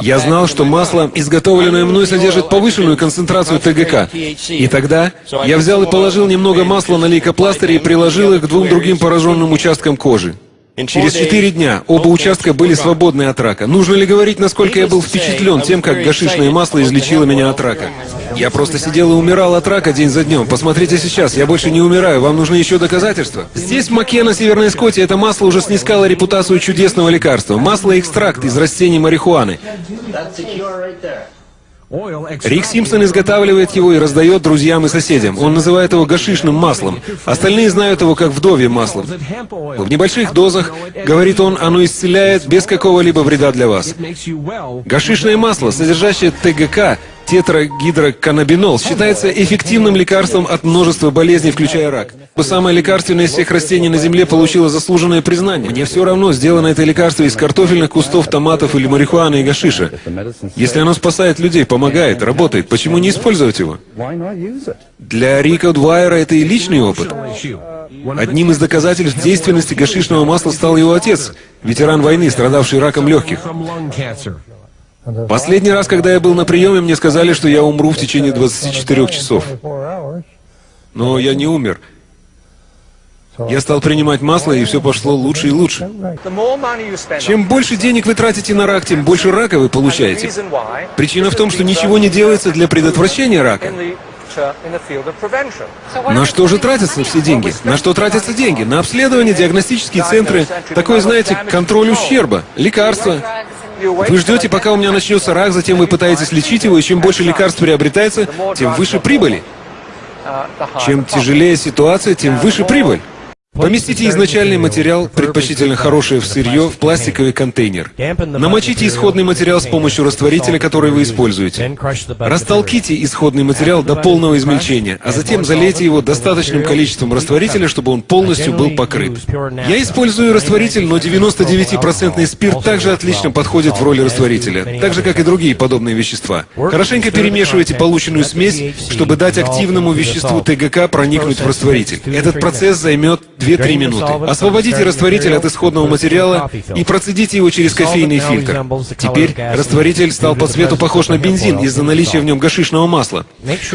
Speaker 8: Я знал, что масло, изготовленное мной, содержит повышенную концентрацию концентрацию ТГК. И тогда я взял и положил немного масла на лейкопластыре и приложил их к двум другим пораженным участкам кожи. Через четыре дня оба участка были свободны от рака. Нужно ли говорить, насколько я был впечатлен тем, как гашишное масло излечило меня от рака? Я просто сидел и умирал от рака день за днем. Посмотрите сейчас, я больше не умираю, вам нужны еще доказательства? Здесь, в Макена, Северной Скотте, это масло уже снискало репутацию чудесного лекарства. Масло-экстракт из растений марихуаны. Рик Симпсон изготавливает его и раздает друзьям и соседям. Он называет его гашишным маслом. Остальные знают его как вдовье маслом. В небольших дозах, говорит он, оно исцеляет без какого-либо вреда для вас. Гашишное масло, содержащее ТГК, тетрагидроканнабинол считается эффективным лекарством от множества болезней, включая рак. Самое лекарственное из всех растений на Земле получило заслуженное признание. Мне все равно, сделано это лекарство из картофельных кустов, томатов или марихуаны и гашиша. Если оно спасает людей, помогает, работает, почему не использовать его? Для Рика Двайера это и личный опыт. Одним из доказательств действенности гашишного масла стал его отец, ветеран войны, страдавший раком легких. Последний раз, когда я был на приеме, мне сказали, что я умру в течение 24 часов. Но я не умер. Я стал принимать масло, и все пошло лучше и лучше. Чем больше денег вы тратите на рак, тем больше рака вы получаете. Причина в том, что ничего не делается для предотвращения рака. На что же тратятся все деньги? На что тратятся деньги? На обследование, диагностические центры, такое, знаете, контроль ущерба, лекарства. Вы ждете, пока у меня начнется рак, затем вы пытаетесь лечить его, и чем больше лекарств приобретается, тем выше прибыли. Чем тяжелее ситуация, тем выше прибыль. Поместите изначальный материал, предпочтительно хорошее в сырье, в пластиковый контейнер. Намочите исходный материал с помощью растворителя, который вы используете. Растолките исходный материал до полного измельчения, а затем залейте его достаточным количеством растворителя, чтобы он полностью был покрыт. Я использую растворитель, но 99% спирт также отлично подходит в роли растворителя, так же, как и другие подобные вещества. Хорошенько перемешивайте полученную смесь, чтобы дать активному веществу ТГК проникнуть в растворитель. Этот процесс займет 2-3 минуты. Освободите растворитель от исходного материала и процедите его через кофейный фильтр. Теперь растворитель стал по цвету похож на бензин из-за наличия в нем гашишного масла.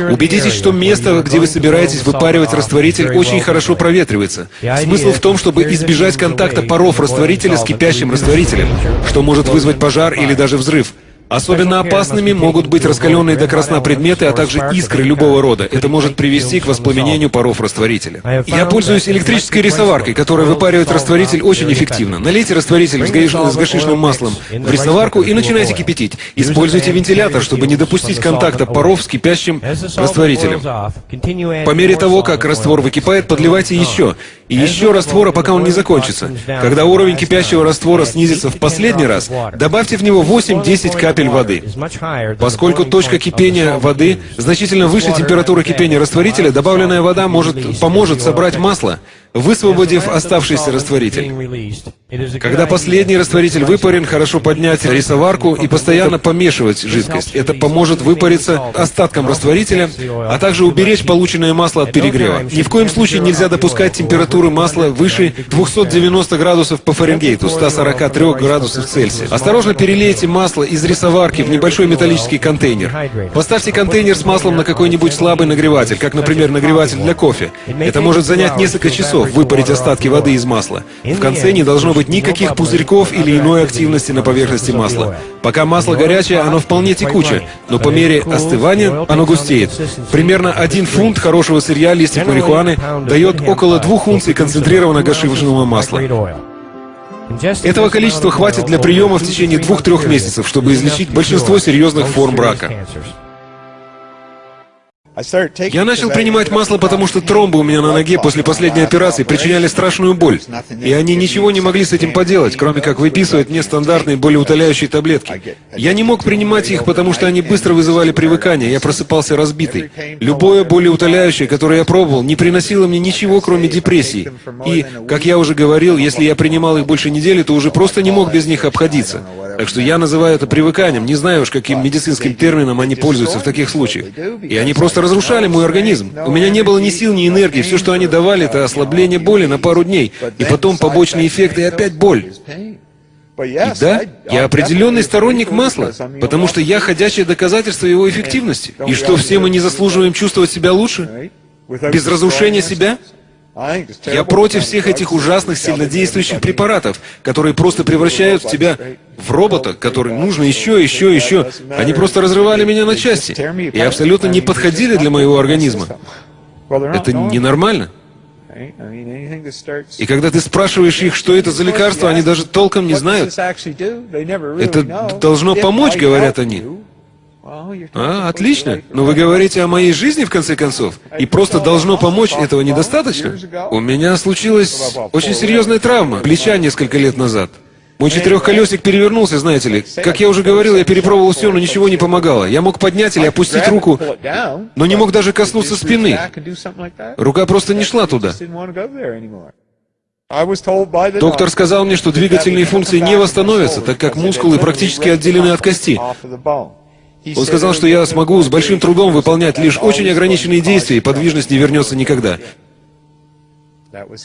Speaker 8: Убедитесь, что место, где вы собираетесь выпаривать растворитель, очень хорошо проветривается. Смысл в том, чтобы избежать контакта паров растворителя с кипящим растворителем, что может вызвать пожар или даже взрыв. Особенно опасными могут быть раскаленные до красна предметы, а также искры любого рода. Это может привести к воспламенению паров растворителя. Я пользуюсь электрической рисоваркой, которая выпаривает растворитель очень эффективно. Налейте растворитель с гаиш- с гашишным маслом в рисоварку и начинайте кипятить. Используйте вентилятор, чтобы не допустить контакта паров с кипящим растворителем. По мере того, как раствор выкипает, подливайте еще. И еще раствора, пока он не закончится. Когда уровень кипящего раствора снизится в последний раз, добавьте в него 8-10 капель воды. Поскольку точка кипения воды значительно выше температуры кипения растворителя, добавленная вода может поможет собрать масло, высвободив оставшийся растворитель. Когда последний растворитель выпарен, хорошо поднять рисоварку и постоянно помешивать жидкость. Это поможет выпариться остаткам растворителя, а также уберечь полученное масло от перегрева. Ни в коем случае нельзя допускать температуры масла выше 290 градусов по Фаренгейту, 143 градусов Цельсия. Осторожно перелейте масло из рисоварки в небольшой металлический контейнер. Поставьте контейнер с маслом на какой-нибудь слабый нагреватель, как, например, нагреватель для кофе. Это может занять несколько часов, выпарить остатки воды из масла. В конце не должно быть никаких пузырьков или иной активности на поверхности масла. Пока масло горячее, оно вполне текуче, но по мере остывания оно густеет. Примерно один фунт хорошего сырья листьев марихуаны дает около двух унций концентрированного гашивочного масла. Этого количества хватит для приема в течение двух-трех месяцев, чтобы излечить большинство серьезных форм брака. Я начал принимать масло, потому что тромбы у меня на ноге после последней операции причиняли страшную боль. И они ничего не могли с этим поделать, кроме как выписывать мне стандартные болеутоляющие таблетки. Я не мог принимать их, потому что они быстро вызывали привыкание, я просыпался разбитый. Любое болеутоляющее, которое я пробовал, не приносило мне ничего, кроме депрессии. И, как я уже говорил, если я принимал их больше недели, то уже просто не мог без них обходиться. Так что я называю это привыканием, не знаю уж, каким медицинским термином они пользуются в таких случаях. И они просто разрушали мой организм. У меня не было ни сил, ни энергии. Все, что они давали, это ослабление боли на пару дней. И потом побочные эффекты и опять боль. И да, я определенный сторонник масла, потому что я ходячее доказательство его эффективности. И что, все мы не заслуживаем чувствовать себя лучше? Без разрушения себя? Я против всех этих ужасных сильнодействующих препаратов, которые просто превращают тебя в робота, который нужно еще, еще, еще. Они просто разрывали меня на части и абсолютно не подходили для моего организма. Это ненормально. И когда ты спрашиваешь их, что это за лекарство, они даже толком не знают. Это должно помочь, говорят они. А, отлично. Но вы говорите о моей жизни, в конце концов. И просто должно помочь, этого недостаточно? У меня случилась очень серьезная травма плеча несколько лет назад. Мой четырехколесик перевернулся, знаете ли. Как я уже говорил, я перепробовал все, но ничего не помогало. Я мог поднять или опустить руку, но не мог даже коснуться спины. Рука просто не шла туда. Доктор сказал мне, что двигательные функции не восстановятся, так как мускулы практически отделены от кости. Он сказал, что я смогу с большим трудом выполнять лишь очень ограниченные действия, и подвижность не вернется никогда.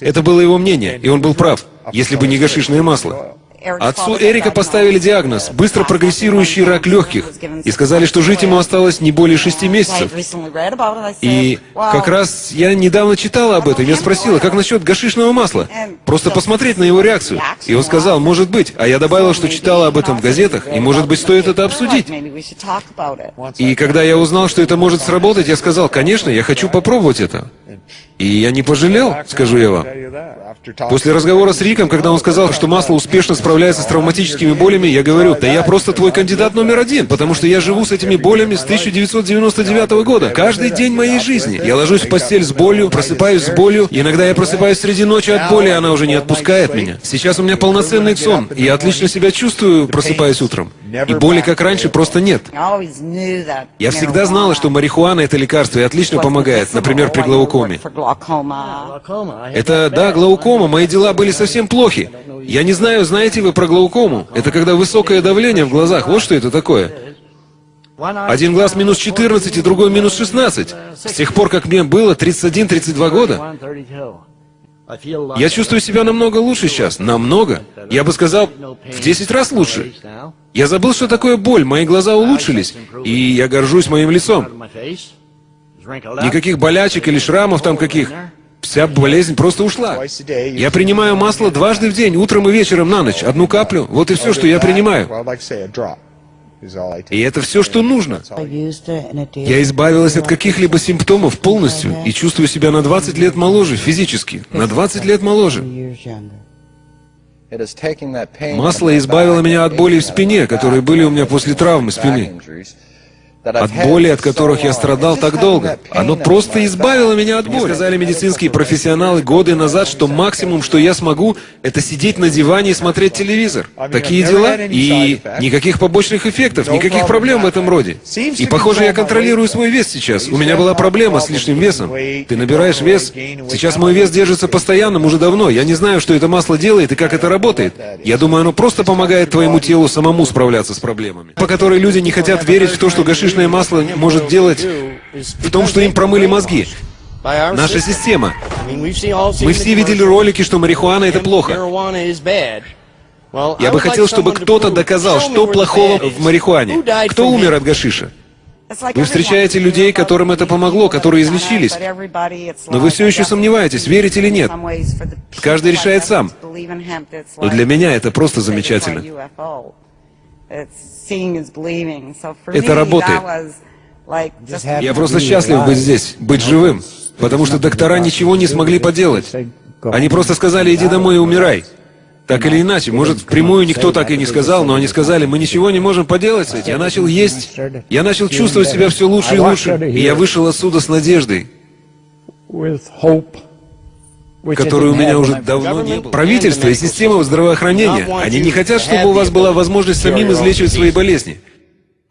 Speaker 8: Это было его мнение, и он был прав, если бы не гашишное масло. Отцу Эрика поставили диагноз – быстро прогрессирующий рак легких, и сказали, что жить ему осталось не более шести месяцев. И как раз я недавно читала об этом, я спросила, как насчет гашишного масла? Просто посмотреть на его реакцию. И он сказал, может быть, а я добавила, что читала об этом в газетах, и может быть стоит это обсудить. И когда я узнал, что это может сработать, я сказал, конечно, я хочу попробовать это. И я не пожалел, скажу я вам. После разговора с Риком, когда он сказал, что масло успешно справляется с травматическими болями, я говорю, да я просто твой кандидат номер один, потому что я живу с этими болями с 1999 года. Каждый день моей жизни. Я ложусь в постель с болью, просыпаюсь с болью, иногда я просыпаюсь среди ночи от боли, и она уже не отпускает меня. Сейчас у меня полноценный сон, и я отлично себя чувствую, просыпаясь утром. И боли, как раньше, просто нет. Я всегда знала, что марихуана — это лекарство и отлично помогает, например, при глаукоме. Это, да, глаукома, мои дела были совсем плохи. Я не знаю, знаете вы про глаукому? Это когда высокое давление в глазах, вот что это такое. Один глаз минус 14 и другой минус 16. С тех пор, как мне было 31-32 года. Я чувствую себя намного лучше сейчас, намного. Я бы сказал, в 10 раз лучше. Я забыл, что такое боль, мои глаза улучшились, и я горжусь моим лицом. Никаких болячек или шрамов там каких. Вся болезнь просто ушла. Я принимаю масло дважды в день, утром и вечером на ночь. Одну каплю. Вот и все, что я принимаю. И это все, что нужно. Я избавилась от каких-либо симптомов полностью и чувствую себя на 20 лет моложе физически. На 20 лет моложе. Масло избавило меня от боли в спине, которые были у меня после травмы спины от боли, от которых я страдал так долго. Оно просто избавило меня от боли. Мне сказали медицинские профессионалы годы назад, что максимум, что я смогу, это сидеть на диване и смотреть телевизор. Такие дела. И никаких побочных эффектов, никаких проблем в этом роде. И, похоже, я контролирую свой вес сейчас. У меня была проблема с лишним весом. Ты набираешь вес. Сейчас мой вес держится постоянно, уже давно. Я не знаю, что это масло делает и как это работает. Я думаю, оно просто помогает твоему телу самому справляться с проблемами. По которой люди не хотят верить в то, что гашиш сливочное масло может делать в том, что им промыли мозги. Наша система. Мы все видели ролики, что марихуана — это плохо. Я бы хотел, чтобы кто-то доказал, что плохого в марихуане. Кто умер от гашиша? Вы встречаете людей, которым это помогло, которые излечились. Но вы все еще сомневаетесь, верить или нет. Каждый решает сам. Но для меня это просто замечательно. Это работает. Я просто счастлив быть здесь, быть живым, потому что доктора ничего не смогли поделать. Они просто сказали, иди домой и умирай. Так или иначе, может, впрямую никто так и не сказал, но они сказали, мы ничего не можем поделать с этим. Я начал есть, я начал чувствовать себя все лучше и лучше, и я вышел отсюда с надеждой которой у меня уже давно не было. Правительство и система здравоохранения, они не хотят, чтобы у вас была возможность самим излечивать свои болезни.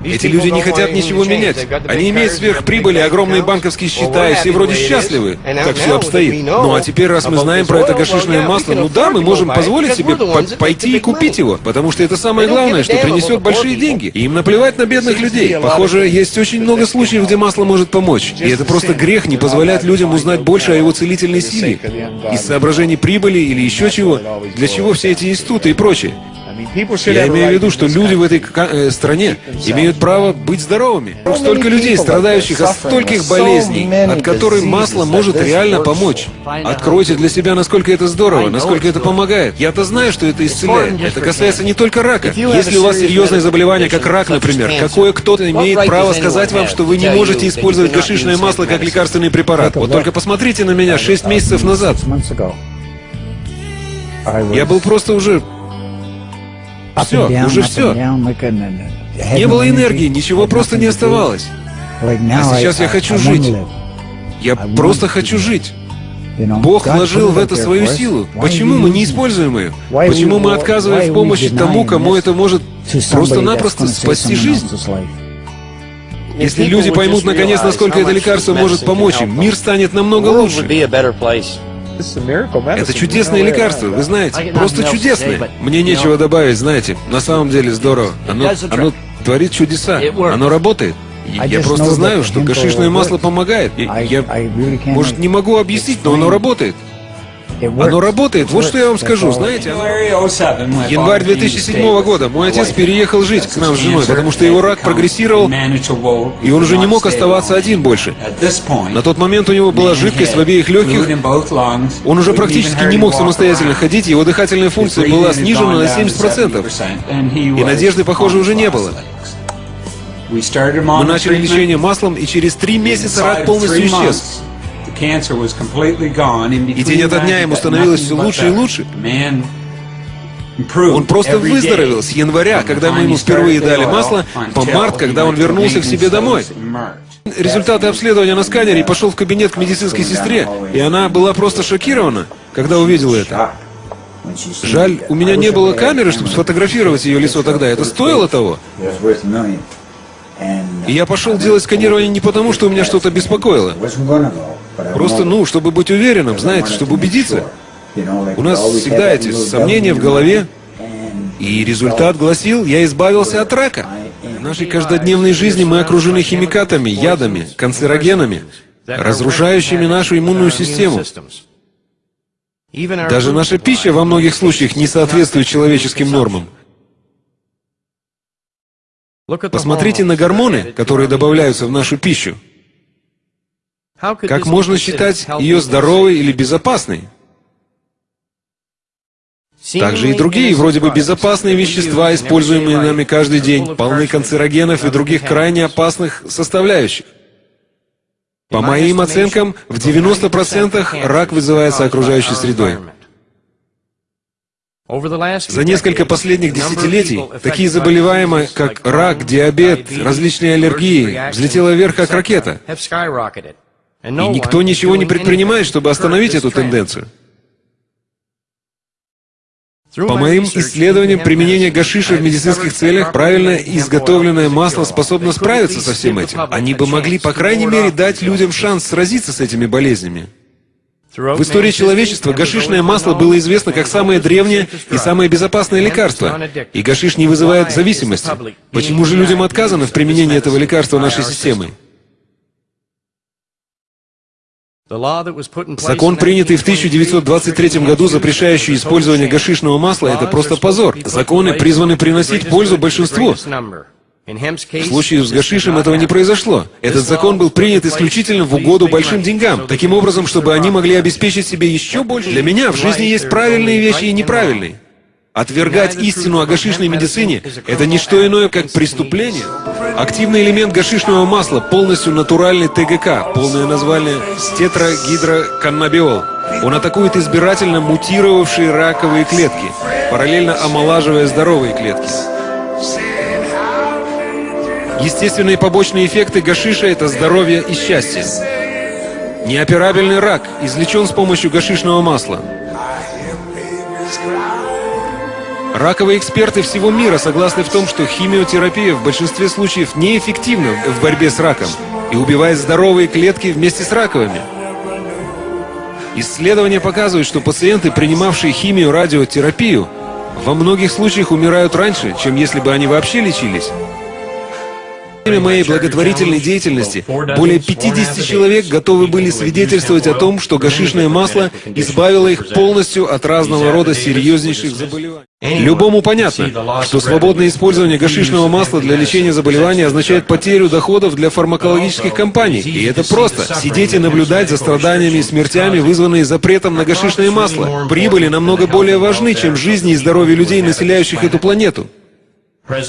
Speaker 8: Эти люди не хотят ничего менять. Они имеют сверхприбыли, огромные банковские счета, и все вроде счастливы, как все обстоит. Ну а теперь, раз мы знаем про это гашишное масло, ну да, мы можем позволить себе по пойти и купить его, потому что это самое главное, что принесет большие деньги. И им наплевать на бедных людей. Похоже, есть очень много случаев, где масло может помочь. И это просто грех не позволять людям узнать больше о его целительной силе. Из соображений прибыли или еще чего. Для чего все эти институты и прочее. Я имею в виду, что люди в этой э, стране имеют право быть здоровыми. Столько людей, страдающих от стольких болезней, от которых масло может реально помочь. Откройте для себя, насколько это здорово, насколько это помогает. Я-то знаю, что это исцеляет. Это касается не только рака. Если у вас серьезное заболевание, как рак, например, какое кто-то имеет право сказать вам, что вы не можете использовать гашишное масло как лекарственный препарат. Вот только посмотрите на меня 6 месяцев назад. Я был просто уже все, уже все. Не было энергии, ничего просто не оставалось. А сейчас я хочу жить. Я просто хочу жить. Бог вложил в это свою силу. Почему мы не используем ее? Почему мы отказываем в помощи тому, кому это может просто-напросто спасти жизнь? Если люди поймут наконец, насколько это лекарство может помочь им, мир станет намного лучше. Это чудесное лекарство, вы знаете, просто чудесное. Мне нечего добавить, знаете, на самом деле здорово. Оно, оно творит чудеса, оно работает. Я просто знаю, что гашишное масло помогает. Я, может, не могу объяснить, но оно работает. Оно работает, вот что я вам скажу, знаете, оно... Январь 2007 года. Мой отец переехал жить к нам с женой, потому что его рак прогрессировал, и он уже не мог оставаться один больше. На тот момент у него была жидкость в обеих легких, он уже практически не мог самостоятельно ходить, его дыхательная функция была снижена на 70%, и надежды, похоже, уже не было. Мы начали лечение маслом, и через три месяца рак полностью исчез. И день ото дня ему становилось все лучше и лучше. Он просто выздоровел с января, когда мы ему впервые дали масло, по март, когда он вернулся к себе домой. Результаты обследования на сканере и пошел в кабинет к медицинской сестре, и она была просто шокирована, когда увидела это. Жаль, у меня не было камеры, чтобы сфотографировать ее лицо тогда. Это стоило того? И я пошел делать сканирование не потому, что у меня что-то беспокоило. Просто, ну, чтобы быть уверенным, знаете, чтобы убедиться. У нас всегда эти сомнения в голове. И результат гласил, я избавился от рака. В нашей каждодневной жизни мы окружены химикатами, ядами, канцерогенами, разрушающими нашу иммунную систему. Даже наша пища во многих случаях не соответствует человеческим нормам. Посмотрите на гормоны, которые добавляются в нашу пищу. Как можно считать ее здоровой или безопасной? Также и другие, вроде бы безопасные вещества, используемые нами каждый день, полны канцерогенов и других крайне опасных составляющих. По моим оценкам, в 90% рак вызывается окружающей средой. За несколько последних десятилетий такие заболевания, как рак, диабет, различные аллергии, взлетела вверх как ракета. И никто ничего не предпринимает, чтобы остановить эту тенденцию. По моим исследованиям, применение гашиша в медицинских целях, правильно изготовленное масло способно справиться со всем этим. Они бы могли, по крайней мере, дать людям шанс сразиться с этими болезнями. В истории человечества гашишное масло было известно как самое древнее и самое безопасное лекарство. И гашиш не вызывает зависимости. Почему же людям отказано в применении этого лекарства нашей системой? Закон, принятый в 1923 году, запрещающий использование гашишного масла, это просто позор. Законы призваны приносить пользу большинству. В случае с гашишем этого не произошло. Этот закон был принят исключительно в угоду большим деньгам, таким образом, чтобы они могли обеспечить себе еще больше. Для меня в жизни есть правильные вещи и неправильные. Отвергать истину о гашишной медицине — это не что иное, как преступление. Активный элемент гашишного масла — полностью натуральный ТГК, полное название тетрагидроканнабиол. Он атакует избирательно мутировавшие раковые клетки, параллельно омолаживая здоровые клетки. Естественные побочные эффекты гашиша — это здоровье и счастье. Неоперабельный рак излечен с помощью гашишного масла. Раковые эксперты всего мира согласны в том, что химиотерапия в большинстве случаев неэффективна в борьбе с раком и убивает здоровые клетки вместе с раковыми. Исследования показывают, что пациенты, принимавшие химию-радиотерапию, во многих случаях умирают раньше, чем если бы они вообще лечились. Время моей благотворительной деятельности более 50 человек готовы были свидетельствовать о том, что гашишное масло избавило их полностью от разного рода серьезнейших заболеваний. Любому понятно, что свободное использование гашишного масла для лечения заболеваний означает потерю доходов для фармакологических компаний. И это просто. Сидеть и наблюдать за страданиями и смертями, вызванные запретом на гашишное масло. Прибыли намного более важны, чем жизни и здоровье людей, населяющих эту планету.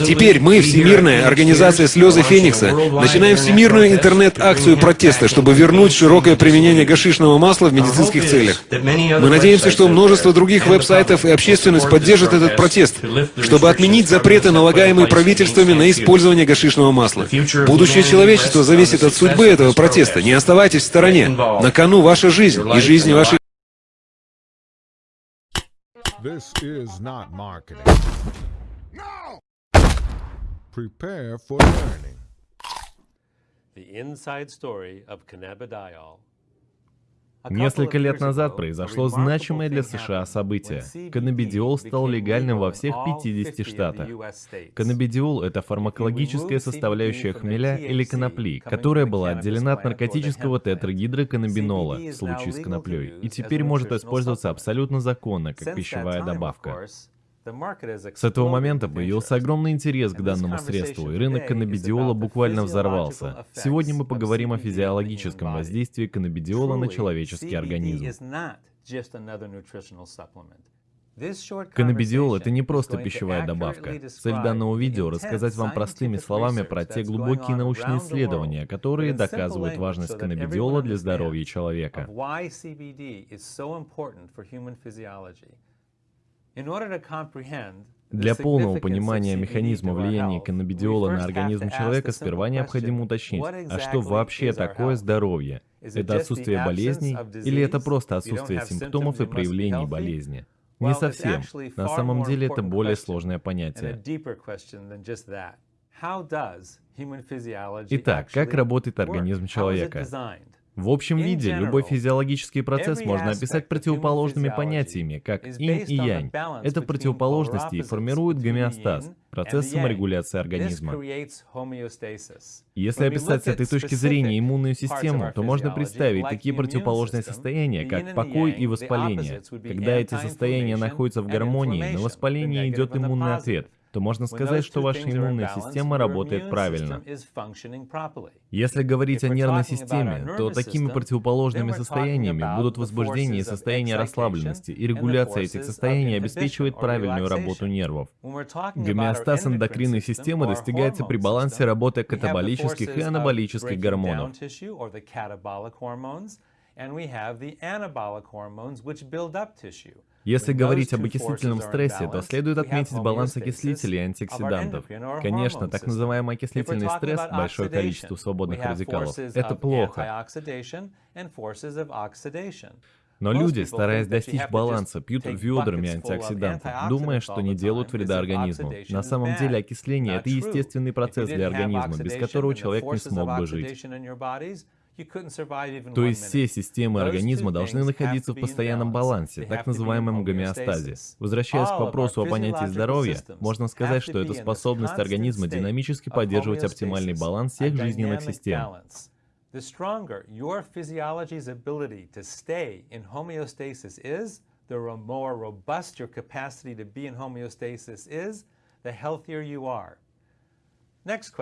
Speaker 8: Теперь мы, Всемирная организация «Слезы Феникса», начинаем всемирную интернет-акцию протеста, чтобы вернуть широкое применение гашишного масла в медицинских целях. Мы надеемся, что множество других веб-сайтов и общественность поддержат этот протест, чтобы отменить запреты, налагаемые правительствами на использование гашишного масла. Будущее человечества зависит от судьбы этого протеста. Не оставайтесь в стороне. На кону ваша жизнь и жизни вашей
Speaker 9: This is not marketing. Prepare for learning.
Speaker 10: The inside story of cannabidiol.
Speaker 11: Несколько лет назад произошло значимое для США событие. Каннабидиол стал легальным во всех 50 штатах. Каннабидиол — это фармакологическая составляющая хмеля или конопли, которая была отделена от наркотического тетрагидроканнабинола в случае с коноплей, и теперь может использоваться абсолютно законно, как пищевая добавка. С этого момента появился огромный интерес к данному средству, и рынок каннабидиола буквально взорвался. Сегодня мы поговорим о физиологическом воздействии каннабидиола на человеческий организм. Каннабидиол — это не просто пищевая добавка. Цель данного видео — рассказать вам простыми словами про те глубокие научные исследования, которые доказывают важность каннабидиола для здоровья человека. Для полного понимания механизма влияния каннабидиола на организм человека сперва необходимо уточнить, а что вообще такое здоровье? Это отсутствие болезней или это просто отсутствие симптомов и проявлений болезни? Не совсем. На самом деле это более сложное понятие. Итак, как работает организм человека? В общем виде, любой физиологический процесс можно описать противоположными понятиями, как инь и янь. Это противоположности и формируют гомеостаз, процесс саморегуляции организма. Если описать с этой точки зрения иммунную систему, то можно представить такие противоположные состояния, как покой и воспаление. Когда эти состояния находятся в гармонии, на воспаление идет иммунный ответ – то можно сказать, что ваша иммунная система работает правильно. Если говорить о нервной системе, то такими противоположными состояниями будут возбуждение и состояние расслабленности, и регуляция этих состояний обеспечивает правильную работу нервов. Гомеостаз эндокринной системы достигается при балансе работы катаболических и анаболических гормонов. Если говорить об окислительном стрессе, то следует отметить баланс окислителей и антиоксидантов. Конечно, так называемый окислительный стресс, большое количество свободных радикалов, это плохо. Но люди, стараясь достичь баланса, пьют ведрами антиоксидантов, думая, что не делают вреда организму. На самом деле окисление – это естественный процесс для организма, без которого человек не смог бы жить. То есть все системы организма должны находиться в постоянном балансе, так называемом гомеостазе. Возвращаясь к вопросу о понятии здоровья, можно сказать, что это способность организма динамически поддерживать оптимальный баланс всех жизненных систем. The stronger your physiology's ability to stay in homeostasis is, the more robust your capacity to be in homeostasis is, the healthier you are.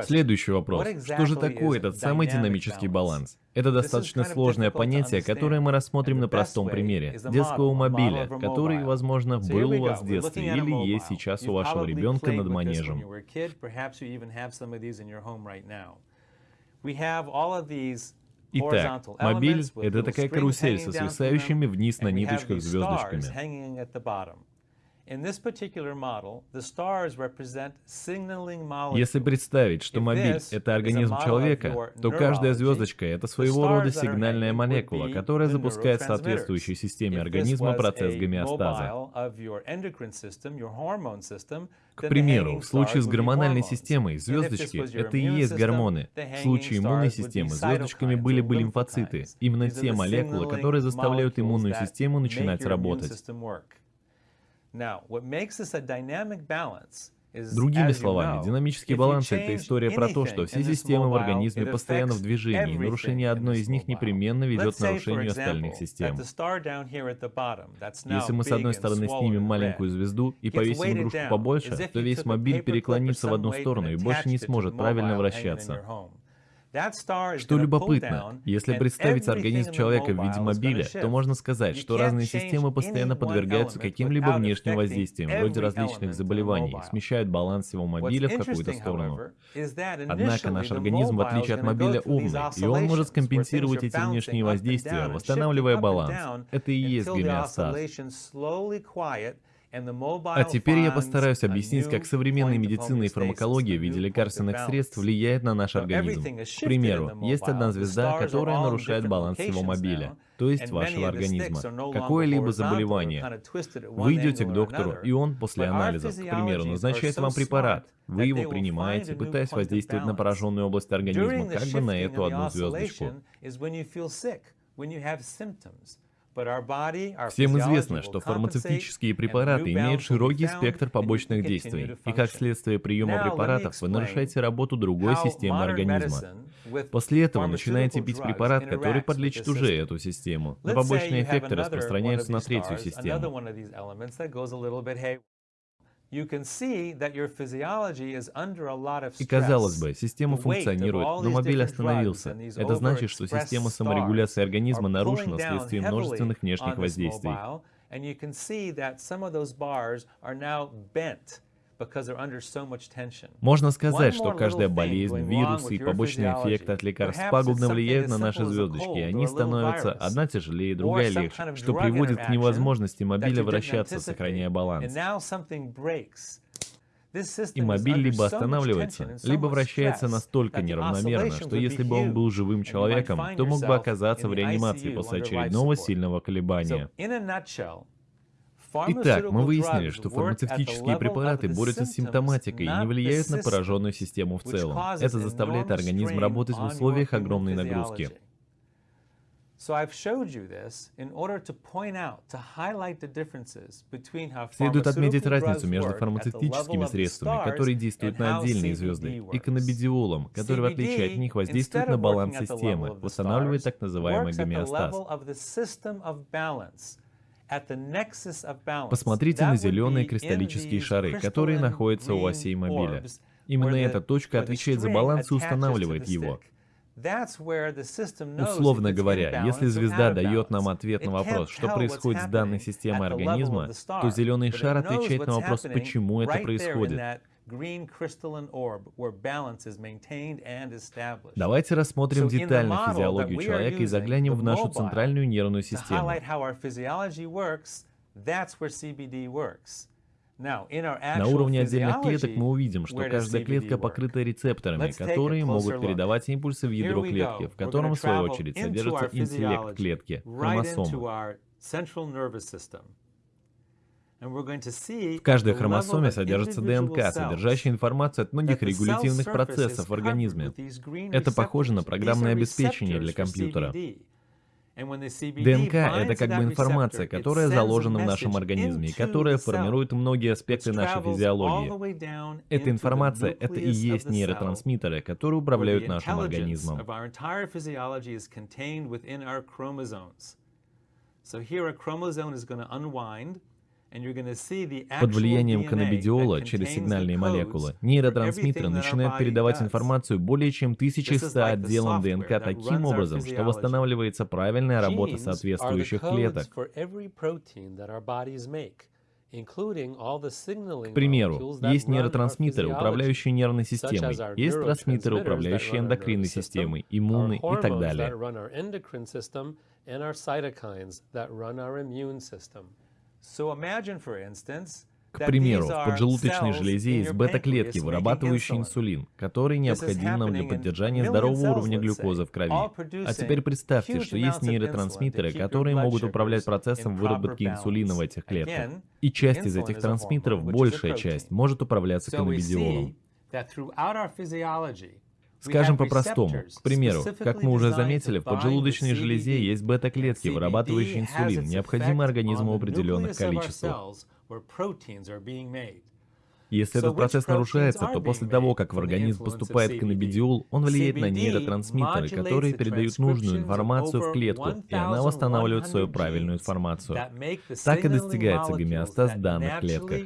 Speaker 11: Следующий вопрос. Что же такое этот самый динамический баланс? Это достаточно сложное понятие, которое мы рассмотрим на простом примере. детского мобиля, который, возможно, был у вас в детстве или есть сейчас у вашего ребенка над манежем. Итак, мобиль — это такая карусель со свисающими вниз на ниточках звездочками. Если представить, что мобиль — это организм человека, то каждая звездочка — это своего рода сигнальная молекула, которая запускает в соответствующей системе организма процесс гомеостаза. К примеру, в случае с гормональной системой звездочки — это и есть гормоны. В случае иммунной системы звездочками были бы лимфоциты, именно те молекулы, которые заставляют иммунную систему начинать работать. Другими словами, динамический баланс — это история про то, что все системы в организме постоянно в движении, и нарушение одной из них непременно ведет к нарушению остальных систем. Если мы с одной стороны снимем маленькую звезду и повесим игрушку побольше, то весь мобиль переклонится в одну сторону и больше не сможет правильно вращаться. Что любопытно, если представить организм человека в виде мобиля, то можно сказать, что разные системы постоянно подвергаются каким-либо внешним воздействиям, вроде различных заболеваний, смещают баланс его мобиля в какую-то сторону. Однако наш организм, в отличие от мобиля, умный, и он может скомпенсировать эти внешние воздействия, восстанавливая баланс. Это и есть гомеостаз. А теперь я постараюсь объяснить, как современная медицина и фармакология в виде лекарственных средств влияет на наш организм. К примеру, есть одна звезда, которая нарушает баланс всего мобиля, то есть вашего организма. Какое-либо заболевание. Вы идете к доктору, и он после анализов, к примеру, назначает вам препарат. Вы его принимаете, пытаясь воздействовать на пораженную область организма, как бы на эту одну звездочку. Всем известно, что фармацевтические препараты имеют широкий спектр побочных действий, и как следствие приема препаратов вы нарушаете работу другой системы организма. После этого начинаете пить препарат, который подлечит уже эту систему, но побочные эффекты распространяются на третью систему. И казалось бы, система функционирует, но мобиль остановился. Это значит, что система саморегуляции организма нарушена вследствие множественных внешних воздействий. Можно сказать, что каждая болезнь, вирусы и побочные эффекты от лекарств пагубно влияют на наши звездочки, и они становятся одна тяжелее, другая легче, что приводит к невозможности мобиля вращаться, сохраняя баланс. И мобиль либо останавливается, либо вращается настолько неравномерно, что если бы он был живым человеком, то мог бы оказаться в реанимации после очередного сильного колебания. Итак, мы выяснили, что фармацевтические препараты борются с симптоматикой и не влияют на пораженную систему в целом. Это заставляет организм работать в условиях огромной нагрузки. Следует отметить разницу между фармацевтическими средствами, которые действуют на отдельные звезды, и каннабидиолом, который, в отличие от них, воздействует на баланс системы, восстанавливает так называемый гомеостаз. Посмотрите на зеленые кристаллические шары, которые находятся у осей мобиля. Именно эта точка отвечает за баланс и устанавливает его. Условно говоря, если звезда дает нам ответ на вопрос, что происходит с данной системой организма, то зеленый шар отвечает на вопрос, почему это происходит. Давайте рассмотрим детально физиологию человека и заглянем в нашу центральную нервную систему. На уровне отдельных клеток мы увидим, что каждая клетка покрыта рецепторами, которые могут передавать импульсы в ядро клетки, в котором, в свою очередь, содержится интеллект клетки, хромосомы. В каждой хромосоме содержится ДНК, содержащая информацию от многих регулятивных процессов в организме. Это похоже на программное обеспечение для компьютера. ДНК — это как бы информация, которая заложена в нашем организме и которая формирует многие аспекты нашей физиологии. Эта информация — это и есть нейротрансмиттеры, которые управляют нашим организмом. Под влиянием каннабидиола через сигнальные молекулы нейротрансмиттеры начинают передавать информацию более чем 1100 отделам ДНК таким образом, что восстанавливается правильная работа соответствующих клеток. К примеру, есть нейротрансмиттеры, управляющие нервной системой, есть трансмиттеры, управляющие эндокринной системой, иммунной и так далее. К примеру, в поджелудочной железе есть бета-клетки, вырабатывающие инсулин, который необходим нам для поддержания здорового уровня глюкозы в крови. А теперь представьте, что есть нейротрансмиттеры, которые могут управлять процессом выработки инсулина в этих клетках. И часть из этих трансмиттеров, большая часть, может управляться каннабидиолом. Скажем по-простому. К примеру, как мы уже заметили, в поджелудочной железе есть бета-клетки, вырабатывающие инсулин, необходимый организму в определенных количествах. Если этот процесс нарушается, то после того, как в организм поступает каннабидиол, он влияет на нейротрансмиттеры, которые передают нужную информацию в клетку, и она восстанавливает свою правильную информацию. Так и достигается гомеостаз в данных клетках.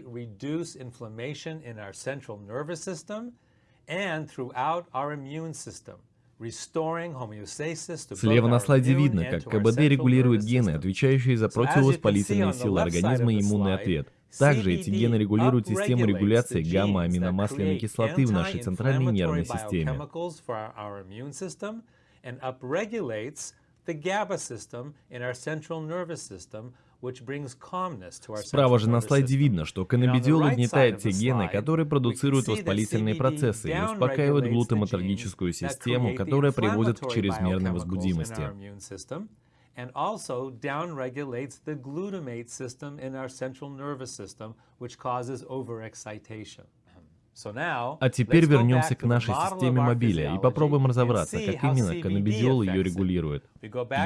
Speaker 11: Слева на слайде видно, как КБД регулирует гены, отвечающие за противовоспалительные силы организма и иммунный ответ. Также эти гены регулируют систему регуляции гамма-аминомасляной кислоты в нашей центральной нервной системе. the GABA system in our central nervous system, Справа же на слайде видно, что каннабидиол угнетает те гены, которые продуцируют воспалительные процессы и успокаивают глутаматергическую систему, которая приводит к чрезмерной возбудимости. and also downregulates the glutamate system in our central nervous system, which causes overexcitation. А теперь вернемся к нашей системе мобиля и попробуем разобраться, как именно каннабидиол ее регулирует.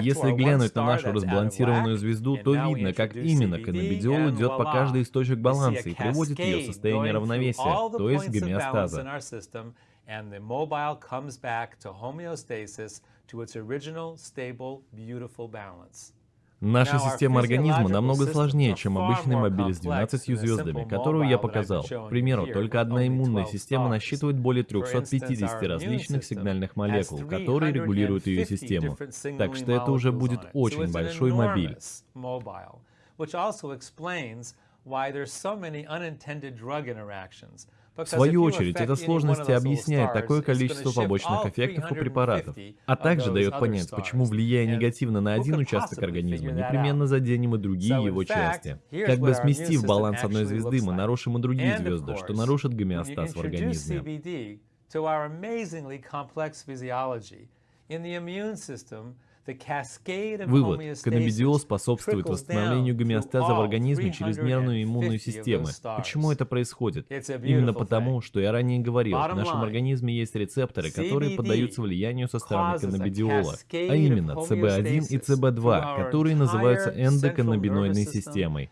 Speaker 11: Если глянуть на нашу разбалансированную звезду, то видно, как именно каннабидиол идет по каждой из точек баланса и приводит ее в состояние равновесия, то есть гомеостаза. and the mobile comes back to homeostasis to its original, stable, beautiful balance. Наша система организма намного сложнее, чем обычный мобиль с 12 звездами, которую я показал. К примеру, только одна иммунная система насчитывает более 350 различных сигнальных молекул, которые регулируют ее систему. Так что это уже будет очень большой мобиль. В свою очередь, эта сложность объясняет такое количество побочных эффектов у препаратов, а также дает понять, почему, влияя негативно на один участок организма, непременно заденем и другие его части. Как бы сместив баланс одной звезды, мы нарушим и другие звезды, что нарушит гомеостаз в организме. Вывод. Каннабидиол способствует восстановлению гомеостаза в организме через нервную и иммунную системы. Почему это происходит? Именно потому, что я ранее говорил, в нашем организме есть рецепторы, которые поддаются влиянию со стороны каннабидиола, а именно CB1 и CB2, которые называются эндоканнабиноидной системой.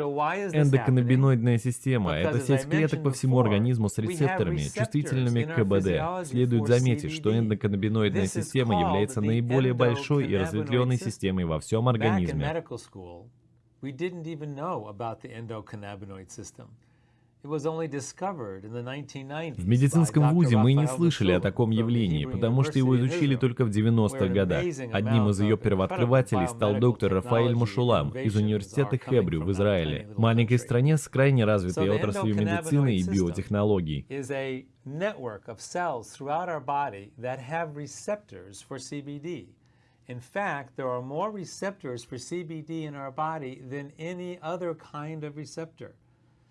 Speaker 11: Эндоканнабиноидная система — это сеть клеток по всему организму с рецепторами, чувствительными к КБД. Следует заметить, что эндоканнабиноидная система является наиболее большой и разветвленной системой во всем организме. В медицинском вузе мы не слышали о таком явлении, потому что его изучили только в 90-х годах. Одним из ее первооткрывателей стал доктор Рафаэль Мушулам из университета Хебрю в Израиле, маленькой стране с крайне развитой отраслью медицины и биотехнологий.
Speaker 12: In fact, there are more receptors for CBD in our body than any other kind of receptor.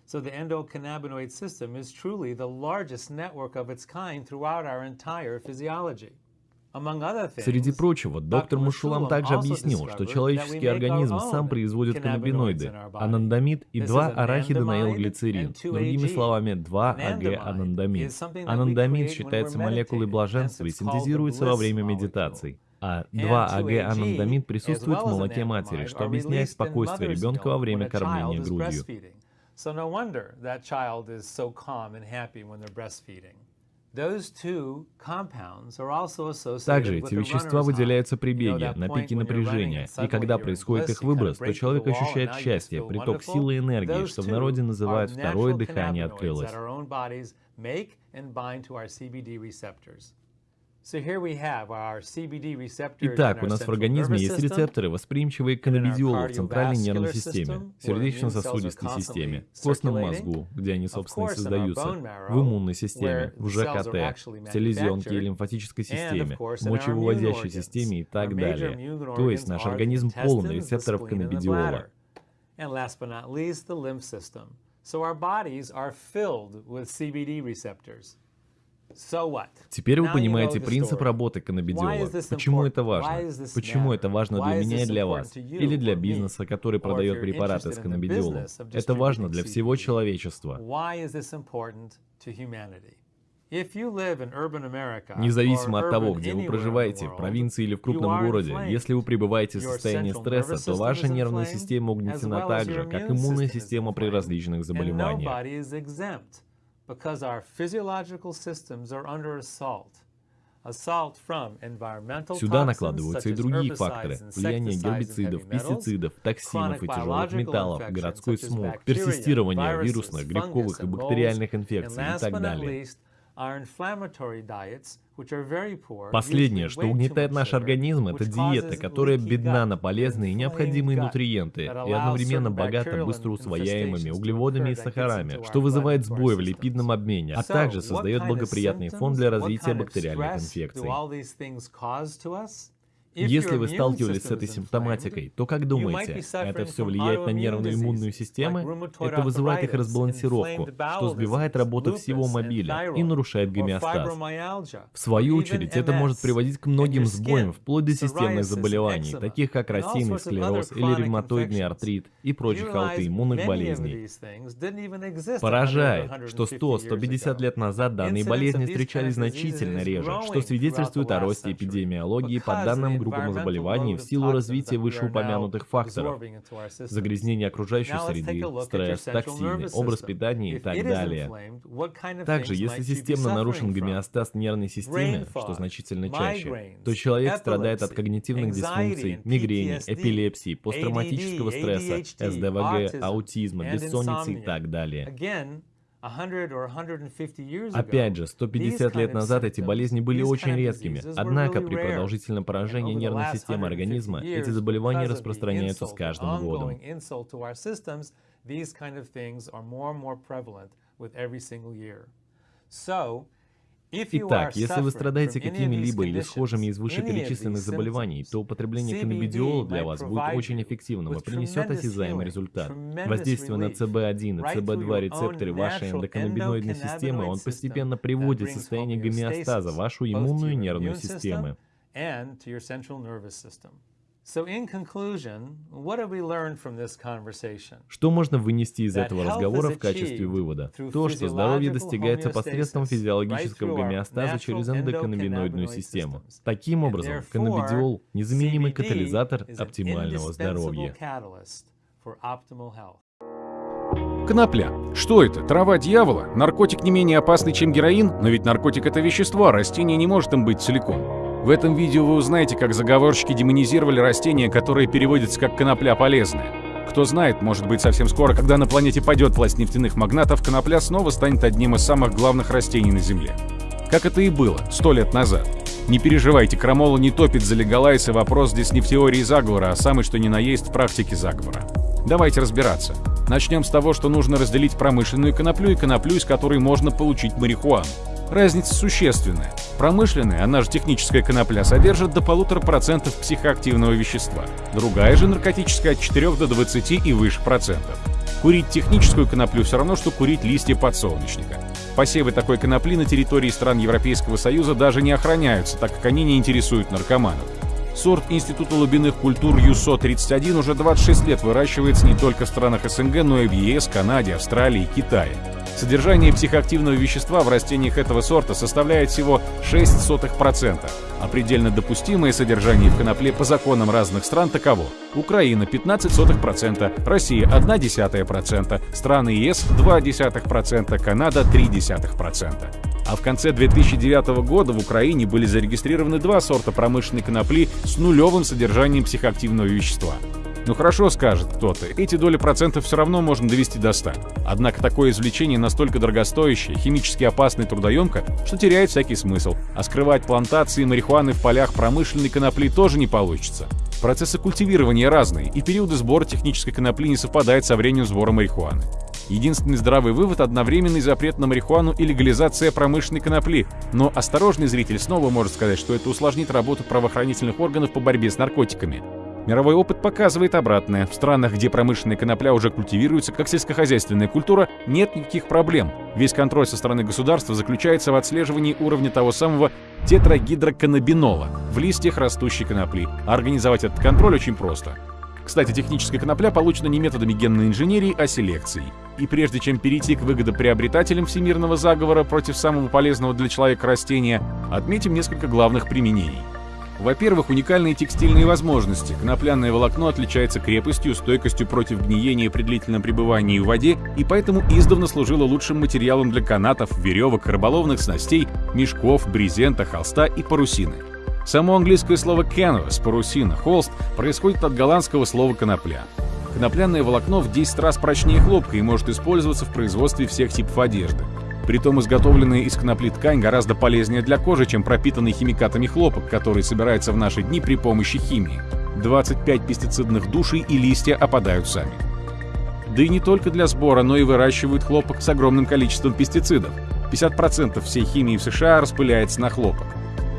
Speaker 12: So the endocannabinoid system is truly the largest network of its kind throughout our entire physiology.
Speaker 11: Среди прочего, доктор Мушулам также объяснил, что человеческий организм сам производит каннабиноиды, анандамид и 2-арахидонаилглицерин, другими словами, 2-АГ-анандамид. Анандамид считается молекулой блаженства и синтезируется во время медитаций. А 2-АГ-анандамид присутствует в молоке матери, что объясняет спокойствие ребенка во время кормления грудью.
Speaker 12: So no wonder that child is so calm and happy when they're breastfeeding.
Speaker 11: Также эти вещества выделяются при беге, на пике напряжения, и когда происходит их выброс, то человек ощущает счастье, приток силы и энергии, что в народе называют «второе дыхание открылось». Итак, у нас в организме есть рецепторы, восприимчивые к каннабидиолу в центральной нервной системе, сердечно-сосудистой системе, в костном мозгу, где они, собственно, и создаются, в иммунной системе, в ЖКТ, в селезенке и лимфатической системе, мочевыводящей системе и так далее. То есть наш организм полон рецепторов каннабидиола.
Speaker 12: So our bodies are filled with CBD receptors.
Speaker 11: Теперь вы понимаете принцип работы каннабидиола. Почему это важно? Почему это важно для меня и для вас? Или для бизнеса, который продает препараты с каннабидиолом? Это важно для всего человечества. Независимо от того, где вы проживаете, в провинции или в крупном городе, если вы пребываете в состоянии стресса, то ваша нервная система угнетена так же, как иммунная система при различных заболеваниях
Speaker 12: because our physiological systems are under assault.
Speaker 11: Сюда накладываются и другие факторы. Влияние гербицидов, пестицидов, токсинов и тяжелых металлов, городской смог, персистирование вирусных, грибковых и бактериальных инфекций и так далее. Последнее, что угнетает наш организм, это диета, которая бедна на полезные и необходимые нутриенты и одновременно богата быстро усвояемыми углеводами и сахарами, что вызывает сбой в липидном обмене, а также создает благоприятный фон для развития бактериальных инфекций. Если вы сталкивались с этой симптоматикой, то как думаете, это все влияет на нервную иммунную систему? Это вызывает их разбалансировку, что сбивает работу всего мобиля и нарушает гомеостаз. В свою очередь, это может приводить к многим сбоям, вплоть до системных заболеваний, таких как рассеянный склероз или ревматоидный артрит и прочих аутоиммунных болезней. Поражает, что 100-150 лет назад данные болезни встречались значительно реже, что свидетельствует о росте эпидемиологии по данным группам заболеваний в силу развития вышеупомянутых факторов. Загрязнение окружающей среды, стресс, токсины, образ питания и так далее. Также, если системно нарушен гомеостаз нервной системы, что значительно чаще, то человек страдает от когнитивных дисфункций, мигрени, эпилепсии, посттравматического стресса, СДВГ, аутизма, бессонницы и так далее. Опять же, 150 лет назад эти болезни были очень редкими, однако при продолжительном поражении нервной системы организма эти заболевания распространяются с каждым годом. Итак, если вы страдаете какими-либо или схожими из вышеперечисленных заболеваний, то употребление каннабидиола для вас будет очень эффективным и принесет осязаемый результат. Воздействие на CB1 и CB2 рецепторы вашей эндоканнабиноидной системы, он постепенно приводит в состояние гомеостаза вашу иммунную и нервную системы. Что можно вынести из этого разговора в качестве вывода? То, что здоровье достигается посредством физиологического гомеостаза через эндоканнабиноидную систему. Таким образом, каннабидиол – незаменимый катализатор оптимального здоровья.
Speaker 8: Конопля. Что это? Трава дьявола? Наркотик не менее опасный, чем героин? Но ведь наркотик — это вещество, а растение не может им быть целиком. В этом видео вы узнаете, как заговорщики демонизировали растение, которое переводится как «конопля полезная». Кто знает, может быть совсем скоро, когда на планете пойдет власть нефтяных магнатов, конопля снова станет одним из самых главных растений на Земле. Как это и было сто лет назад. Не переживайте, крамола не топит за легалайсы, вопрос здесь не в теории заговора, а самый что ни на есть в практике заговора. Давайте разбираться. Начнем с того, что нужно разделить промышленную коноплю и коноплю, из которой можно получить марихуану. Разница существенная. Промышленная, она же техническая конопля, содержит до полутора процентов психоактивного вещества. Другая же наркотическая от 4 до 20 и выше процентов. Курить техническую коноплю все равно, что курить листья подсолнечника. Посевы такой конопли на территории стран Европейского Союза даже не охраняются, так как они не интересуют наркоманов. Сорт Института глубинных культур ЮСО-31 уже 26 лет выращивается не только в странах СНГ, но и в ЕС, Канаде, Австралии и Китае. Содержание психоактивного вещества в растениях этого сорта составляет всего 0,06%, а предельно допустимое содержание в конопле по законам разных стран таково. Украина 15%, Россия 0,1%, страны ЕС 0,2%, Канада 0,3%. А в конце 2009 года в Украине были зарегистрированы два сорта промышленной конопли с нулевым содержанием психоактивного вещества. Ну хорошо, скажет кто-то, эти доли процентов все равно можно довести до 100. Однако такое извлечение настолько дорогостоящее, химически опасное и трудоемко, что теряет всякий смысл. А скрывать плантации марихуаны в полях промышленной конопли тоже не получится. Процессы культивирования разные, и периоды сбора технической конопли не совпадают со временем сбора марихуаны. Единственный здравый вывод – одновременный запрет на марихуану и легализация промышленной конопли. Но осторожный зритель снова может сказать, что это усложнит работу правоохранительных органов по борьбе с наркотиками. Мировой опыт показывает обратное. В странах, где промышленная конопля уже культивируется как сельскохозяйственная культура, нет никаких проблем. Весь контроль со стороны государства заключается в отслеживании уровня того самого тетрагидроканнабинола в листьях растущей конопли. А организовать этот контроль очень просто. Кстати, техническая конопля получена не методами генной инженерии, а селекцией. И прежде чем перейти к выгодоприобретателям всемирного заговора против самого полезного для человека растения, отметим несколько главных применений. Во-первых, уникальные текстильные возможности. Конопляное волокно отличается крепостью, стойкостью против гниения при длительном пребывании в воде и поэтому издавна служило лучшим материалом для канатов, веревок, рыболовных снастей, мешков, брезента, холста и парусины. Само английское слово canvas, парусина, холст, происходит от голландского слова конопля. Конопляное волокно в 10 раз прочнее хлопка и может использоваться в производстве всех типов одежды. Притом изготовленная из конопли ткань гораздо полезнее для кожи, чем пропитанный химикатами хлопок, который собирается в наши дни при помощи химии. 25 пестицидных душей и листья опадают сами. Да и не только для сбора, но и выращивают хлопок с огромным количеством пестицидов. 50% всей химии в США распыляется на хлопок.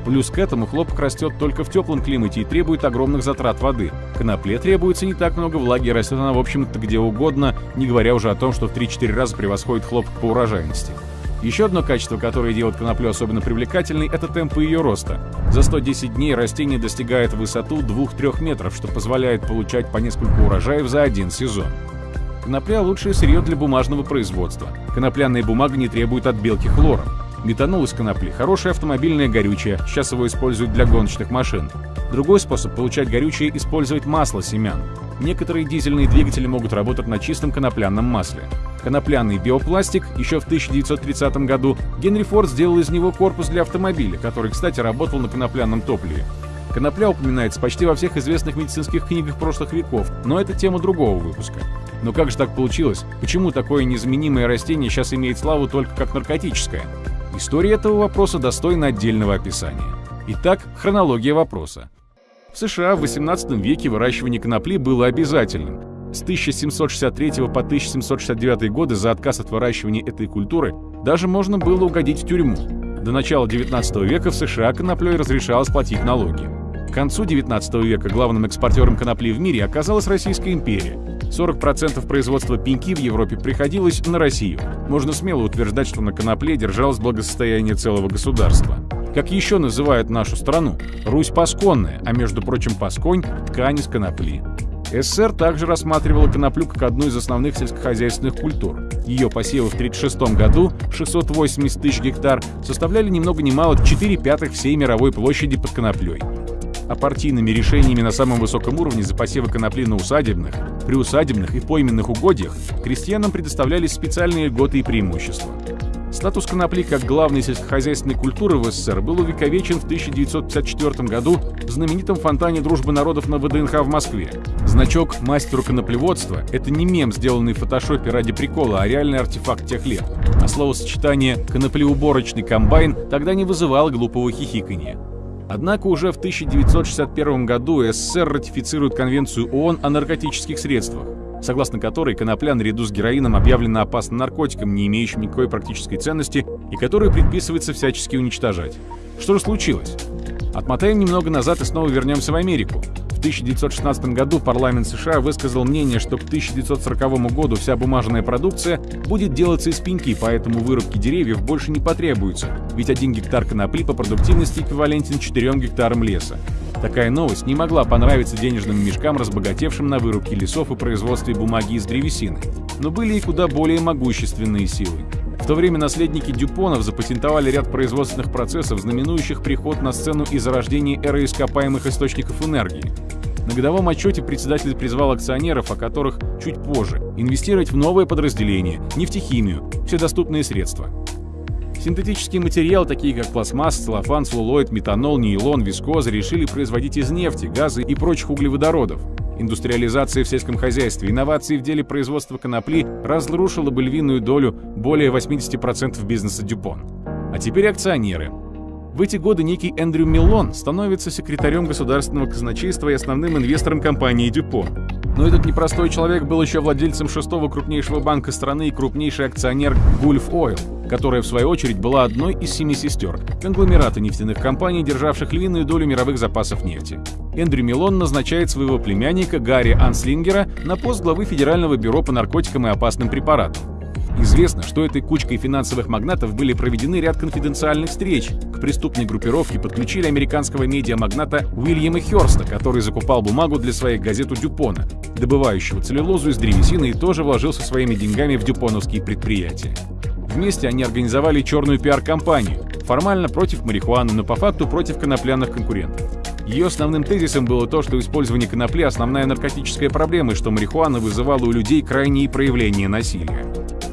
Speaker 8: Плюс к этому хлопок растет только в теплом климате и требует огромных затрат воды. Конопле требуется не так много влаги, растет она, в общем-то, где угодно, не говоря уже о том, что в 3-4 раза превосходит хлопок по урожайности. Еще одно качество, которое делает коноплю особенно привлекательной, это темпы ее роста. За 110 дней растение достигает высоту 2-3 метров, что позволяет получать по несколько урожаев за один сезон. Конопля – лучшее сырье для бумажного производства. Конопляная бумага не требует отбелки хлором. Метанол из конопли – хорошее автомобильное горючее, сейчас его используют для гоночных машин. Другой способ получать горючее – использовать масло семян. Некоторые дизельные двигатели могут работать на чистом конопляном масле. Конопляный биопластик еще в 1930 году Генри Форд сделал из него корпус для автомобиля, который, кстати, работал на конопляном топливе. Конопля упоминается почти во всех известных медицинских книгах прошлых веков, но это тема другого выпуска. Но как же так получилось? Почему такое незаменимое растение сейчас имеет славу только как наркотическое? История этого вопроса достойна отдельного описания. Итак, хронология вопроса. В США в XVIII веке выращивание конопли было обязательным. С 1763 по 1769 годы за отказ от выращивания этой культуры даже можно было угодить в тюрьму. До начала XIX века в США коноплей разрешалось платить налоги. К концу XIX века главным экспортером конопли в мире оказалась Российская империя. 40% производства пеньки в Европе приходилось на Россию. Можно смело утверждать, что на конопле держалось благосостояние целого государства. Как еще называют нашу страну? Русь Пасконная, а между прочим Пасконь – ткань из конопли. СССР также рассматривала коноплю как одну из основных сельскохозяйственных культур. Ее посевы в 1936 году, 680 тысяч гектар, составляли ни много ни мало 4 пятых всей мировой площади под коноплей. А партийными решениями на самом высоком уровне за посевы конопли на усадебных, приусадебных и пойменных угодьях крестьянам предоставлялись специальные льготы и преимущества. Статус конопли как главной сельскохозяйственной культуры в СССР был увековечен в 1954 году в знаменитом фонтане дружбы народов на ВДНХ в Москве. Значок «Мастеру коноплеводства» — это не мем, сделанный в фотошопе ради прикола, а реальный артефакт тех лет. А словосочетание «коноплеуборочный комбайн» тогда не вызывало глупого хихиканья. Однако уже в 1961 году СССР ратифицирует Конвенцию ООН о наркотических средствах согласно которой конопля наряду с героином объявлена опасным наркотиком, не имеющим никакой практической ценности и который предписывается всячески уничтожать. Что же случилось? Отмотаем немного назад и снова вернемся в Америку. В 1916 году парламент США высказал мнение, что к 1940 году вся бумажная продукция будет делаться из пеньки, поэтому вырубки деревьев больше не потребуется, ведь один гектар конопли по продуктивности эквивалентен 4 гектарам леса. Такая новость не могла понравиться денежным мешкам, разбогатевшим на вырубке лесов и производстве бумаги из древесины. Но были и куда более могущественные силы. В то время наследники Дюпонов запатентовали ряд производственных процессов, знаменующих приход на сцену и зарождение эры ископаемых источников энергии. На годовом отчете председатель призвал акционеров, о которых чуть позже, инвестировать в новое подразделение, нефтехимию, все доступные средства. Синтетические материалы, такие как пластмасс, целлофан, целлулоид, метанол, нейлон, вискоза, решили производить из нефти, газа и прочих углеводородов. Индустриализация в сельском хозяйстве, инновации в деле производства конопли разрушила бы львиную долю более 80% бизнеса Дюпон. А теперь акционеры. В эти годы некий Эндрю Миллон становится секретарем государственного казначейства и основным инвестором компании Дюпон. Но этот непростой человек был еще владельцем шестого крупнейшего банка страны и крупнейший акционер Gulf Oil, которая в свою очередь была одной из семи сестер, конгломерата нефтяных компаний, державших львиную долю мировых запасов нефти. Эндрю Милон назначает своего племянника Гарри Анслингера на пост главы Федерального бюро по наркотикам и опасным препаратам. Известно, что этой кучкой финансовых магнатов были проведены ряд конфиденциальных встреч. К преступной группировке подключили американского медиамагната Уильяма Хёрста, который закупал бумагу для своей газеты Дюпона, добывающего целлюлозу из древесины и тоже вложился своими деньгами в дюпоновские предприятия. Вместе они организовали черную пиар-компанию, формально против марихуаны, но по факту против конопляных конкурентов. Ее основным тезисом было то, что использование конопли – основная наркотическая проблема, и что марихуана вызывала у людей крайние проявления насилия.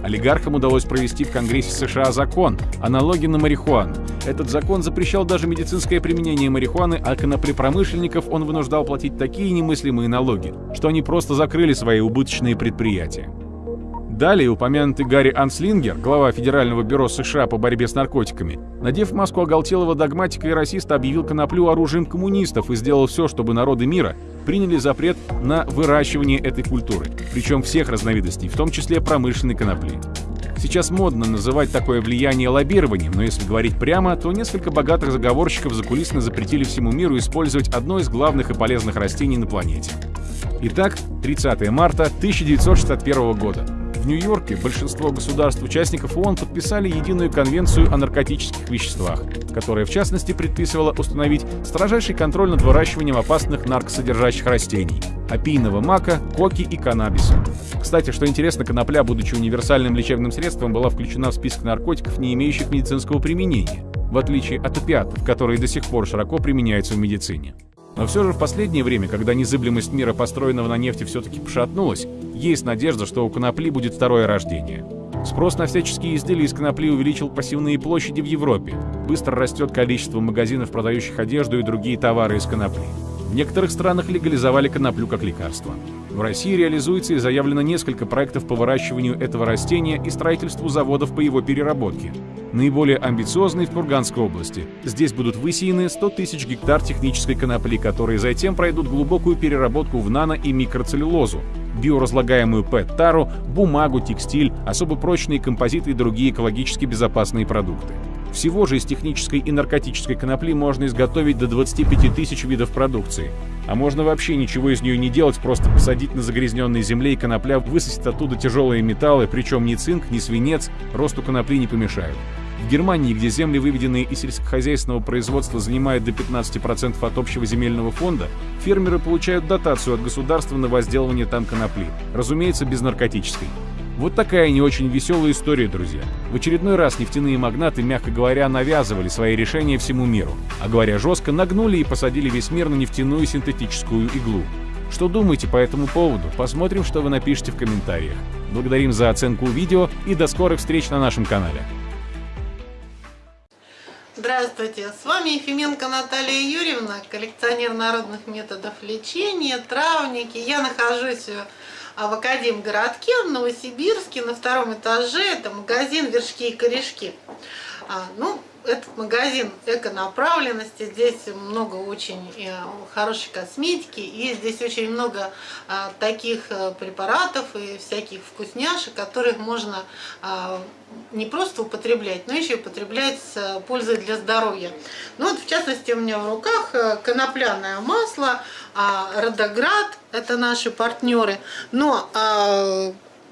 Speaker 8: Олигархам удалось провести в Конгрессе США закон о налоге на марихуану. Этот закон запрещал даже медицинское применение марихуаны, а коноплепромышленников он вынуждал платить такие немыслимые налоги, что они просто закрыли свои убыточные предприятия. Далее упомянутый Гарри Анслингер, глава Федерального бюро США по борьбе с наркотиками, надев маску оголтелого догматика и расиста, объявил коноплю оружием коммунистов и сделал все, чтобы народы мира приняли запрет на выращивание этой культуры, причем всех разновидностей, в том числе промышленной конопли. Сейчас модно называть такое влияние лоббированием, но если говорить прямо, то несколько богатых заговорщиков закулисно запретили всему миру использовать одно из главных и полезных растений на планете. Итак, 30 марта 1961 года. В Нью-Йорке большинство государств-участников ООН подписали единую конвенцию о наркотических веществах, которая в частности предписывала установить строжайший контроль над выращиванием опасных наркосодержащих растений – опийного мака, коки и каннабиса. Кстати, что интересно, конопля, будучи универсальным лечебным средством, была включена в список наркотиков, не имеющих медицинского применения, в отличие от опиатов, которые до сих пор широко применяются в медицине. Но все же в последнее время, когда незыблемость мира, построенного на нефти, все-таки пошатнулась, есть надежда, что у конопли будет второе рождение. Спрос на всяческие изделия из конопли увеличил пассивные площади в Европе. Быстро растет количество магазинов, продающих одежду и другие товары из конопли. В некоторых странах легализовали коноплю как лекарство. В России реализуется и заявлено несколько проектов по выращиванию этого растения и строительству заводов по его переработке. Наиболее амбициозный в Курганской области. Здесь будут высеяны 100 тысяч гектар технической конопли, которые затем пройдут глубокую переработку в нано- и микроцеллюлозу, биоразлагаемую ПЭТ-тару, бумагу, текстиль, особо прочные композиты и другие экологически безопасные продукты. Всего же из технической и наркотической конопли можно изготовить до 25 тысяч видов продукции. А можно вообще ничего из нее не делать, просто посадить на загрязненной земле, и конопля высосет оттуда тяжелые металлы, причем ни цинк, ни свинец росту конопли не помешают. В Германии, где земли, выведенные из сельскохозяйственного производства, занимают до 15% от общего земельного фонда, фермеры получают дотацию от государства на возделывание там конопли, разумеется, без наркотической.
Speaker 13: Вот такая не очень веселая история, друзья. В очередной раз нефтяные магнаты, мягко говоря, навязывали свои решения всему миру. А говоря жестко, нагнули и посадили весь мир на нефтяную синтетическую иглу. Что думаете по этому поводу? Посмотрим, что вы напишите в комментариях. Благодарим за оценку видео и до скорых встреч на нашем канале.
Speaker 14: Здравствуйте, с вами Ефименко Наталья Юрьевна, коллекционер народных методов лечения, травники. Я нахожусь в Академгородке, в Новосибирске, на втором этаже. Это магазин «Вершки и корешки». А, ну, этот магазин эко-направленности, здесь много очень э, хорошей косметики, и здесь очень много а, таких э, препаратов и всяких вкусняшек, которых можно а, не просто употреблять, но еще и употреблять с пользой для здоровья. Ну вот, в частности, у меня в руках э, конопляное масло, а, Родоград, это наши партнеры, но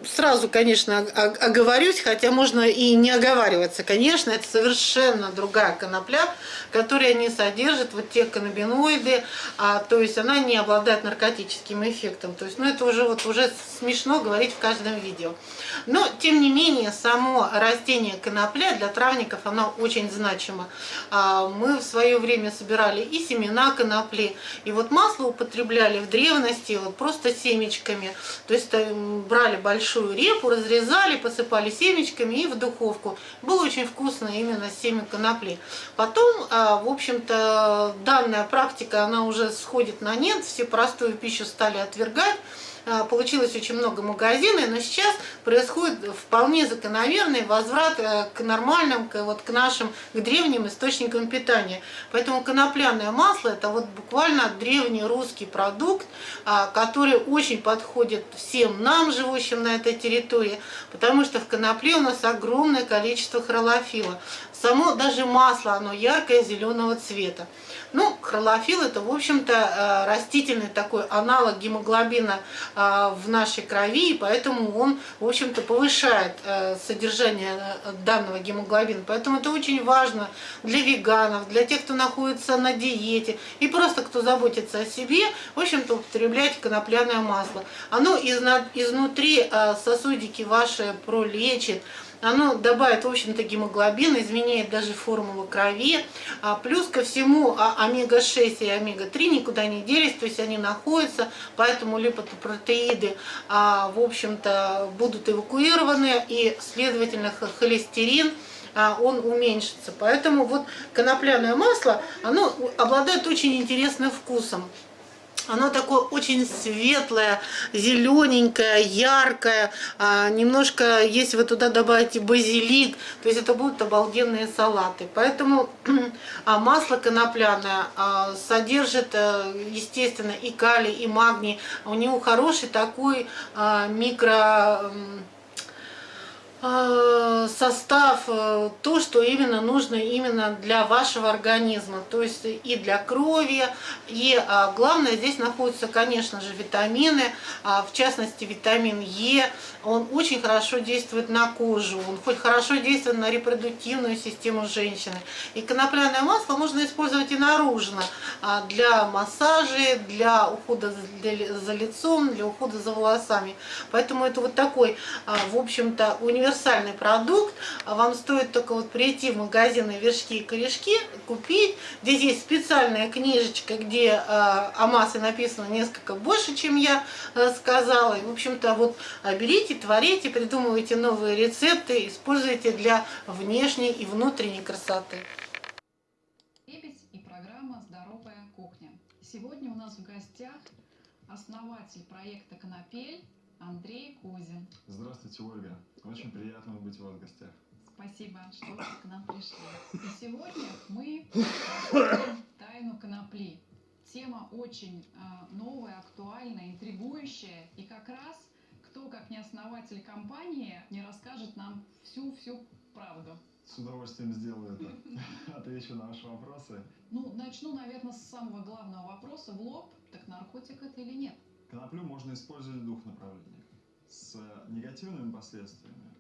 Speaker 14: сразу, конечно, оговорюсь, хотя можно и не оговариваться. Конечно, это совершенно другая конопля, которая не содержит вот те каннабиноиды, а, то есть она не обладает наркотическим эффектом. То есть, ну, это уже, вот, уже смешно говорить в каждом видео. Но, тем не менее, само растение конопля для травников, оно очень значимо. А, мы в свое время собирали и семена конопли, и вот масло употребляли в древности вот просто семечками. То есть э, брали большое большую репу, разрезали, посыпали семечками и в духовку. Было очень вкусно именно семя конопли. Потом, а, в общем-то, данная практика, она уже сходит на нет, все простую пищу стали отвергать. А, получилось очень много магазинов, но сейчас происходит вполне закономерный возврат э, к нормальным, к, вот, к нашим, к древним источникам питания. Поэтому конопляное масло это вот буквально древний русский продукт, а, который очень подходит всем нам, живущим на этой территории, потому что в конопле у нас огромное количество хролофила. Само даже масло, оно яркое, зеленого цвета. Ну, хролофил это, в общем-то, э, растительный такой аналог гемоглобина э, в нашей крови, и поэтому он, в общем-то, повышает э, содержание данного гемоглобина. Поэтому это очень важно для веганов, для тех, кто находится на диете, и просто кто заботится о себе, в общем-то, употреблять конопляное масло. Оно изнутри сосудики ваши пролечит, оно добавит, в общем-то, гемоглобин, изменяет даже формулу крови. А плюс ко всему а омега-6 и омега-3 никуда не делись, то есть они находятся, поэтому липопротеиды, а, в общем-то, будут эвакуированы, и, следовательно, холестерин а, он уменьшится. Поэтому вот конопляное масло, оно обладает очень интересным вкусом. Оно такое очень светлое, зелененькое, яркое. А, немножко, если вы туда добавите базилик, то есть это будут обалденные салаты. Поэтому а, масло конопляное а, содержит, а, естественно, и калий, и магний. У него хороший такой а, микро Э, состав, э, то, что именно нужно именно для вашего организма, то есть и для крови, и а, главное здесь находятся, конечно же, витамины, а, в частности витамин Е, он очень хорошо действует на кожу, он хоть хорошо действует на репродуктивную систему женщины. И конопляное масло можно использовать и наружно, а, для массажей, для ухода за лицом, для ухода за волосами. Поэтому это вот такой, в общем-то, универсальный продукт. А вам стоит только вот прийти в магазины вершки и корешки, купить. Здесь есть специальная книжечка, где о массе написано несколько больше, чем я сказала. И, в общем-то, вот э, берите, творите, придумывайте новые рецепты, используйте для внешней и внутренней красоты.
Speaker 15: и программа «Здоровая кухня». Сегодня у нас в гостях основатель проекта «Конопель» Андрей Кузин.
Speaker 16: Здравствуйте, Ольга. Очень приятно быть у вас в гостях.
Speaker 15: Спасибо, что вы к нам пришли. И сегодня мы раскроем тайну конопли. Тема очень э, новая, актуальная, интригующая. И как раз кто, как не основатель компании, не расскажет нам всю-всю правду.
Speaker 16: С удовольствием сделаю это. Отвечу на ваши вопросы.
Speaker 15: Ну, начну, наверное, с самого главного вопроса в лоб. Так наркотик это или нет?
Speaker 16: Коноплю можно использовать в двух направлениях. С негативными последствиями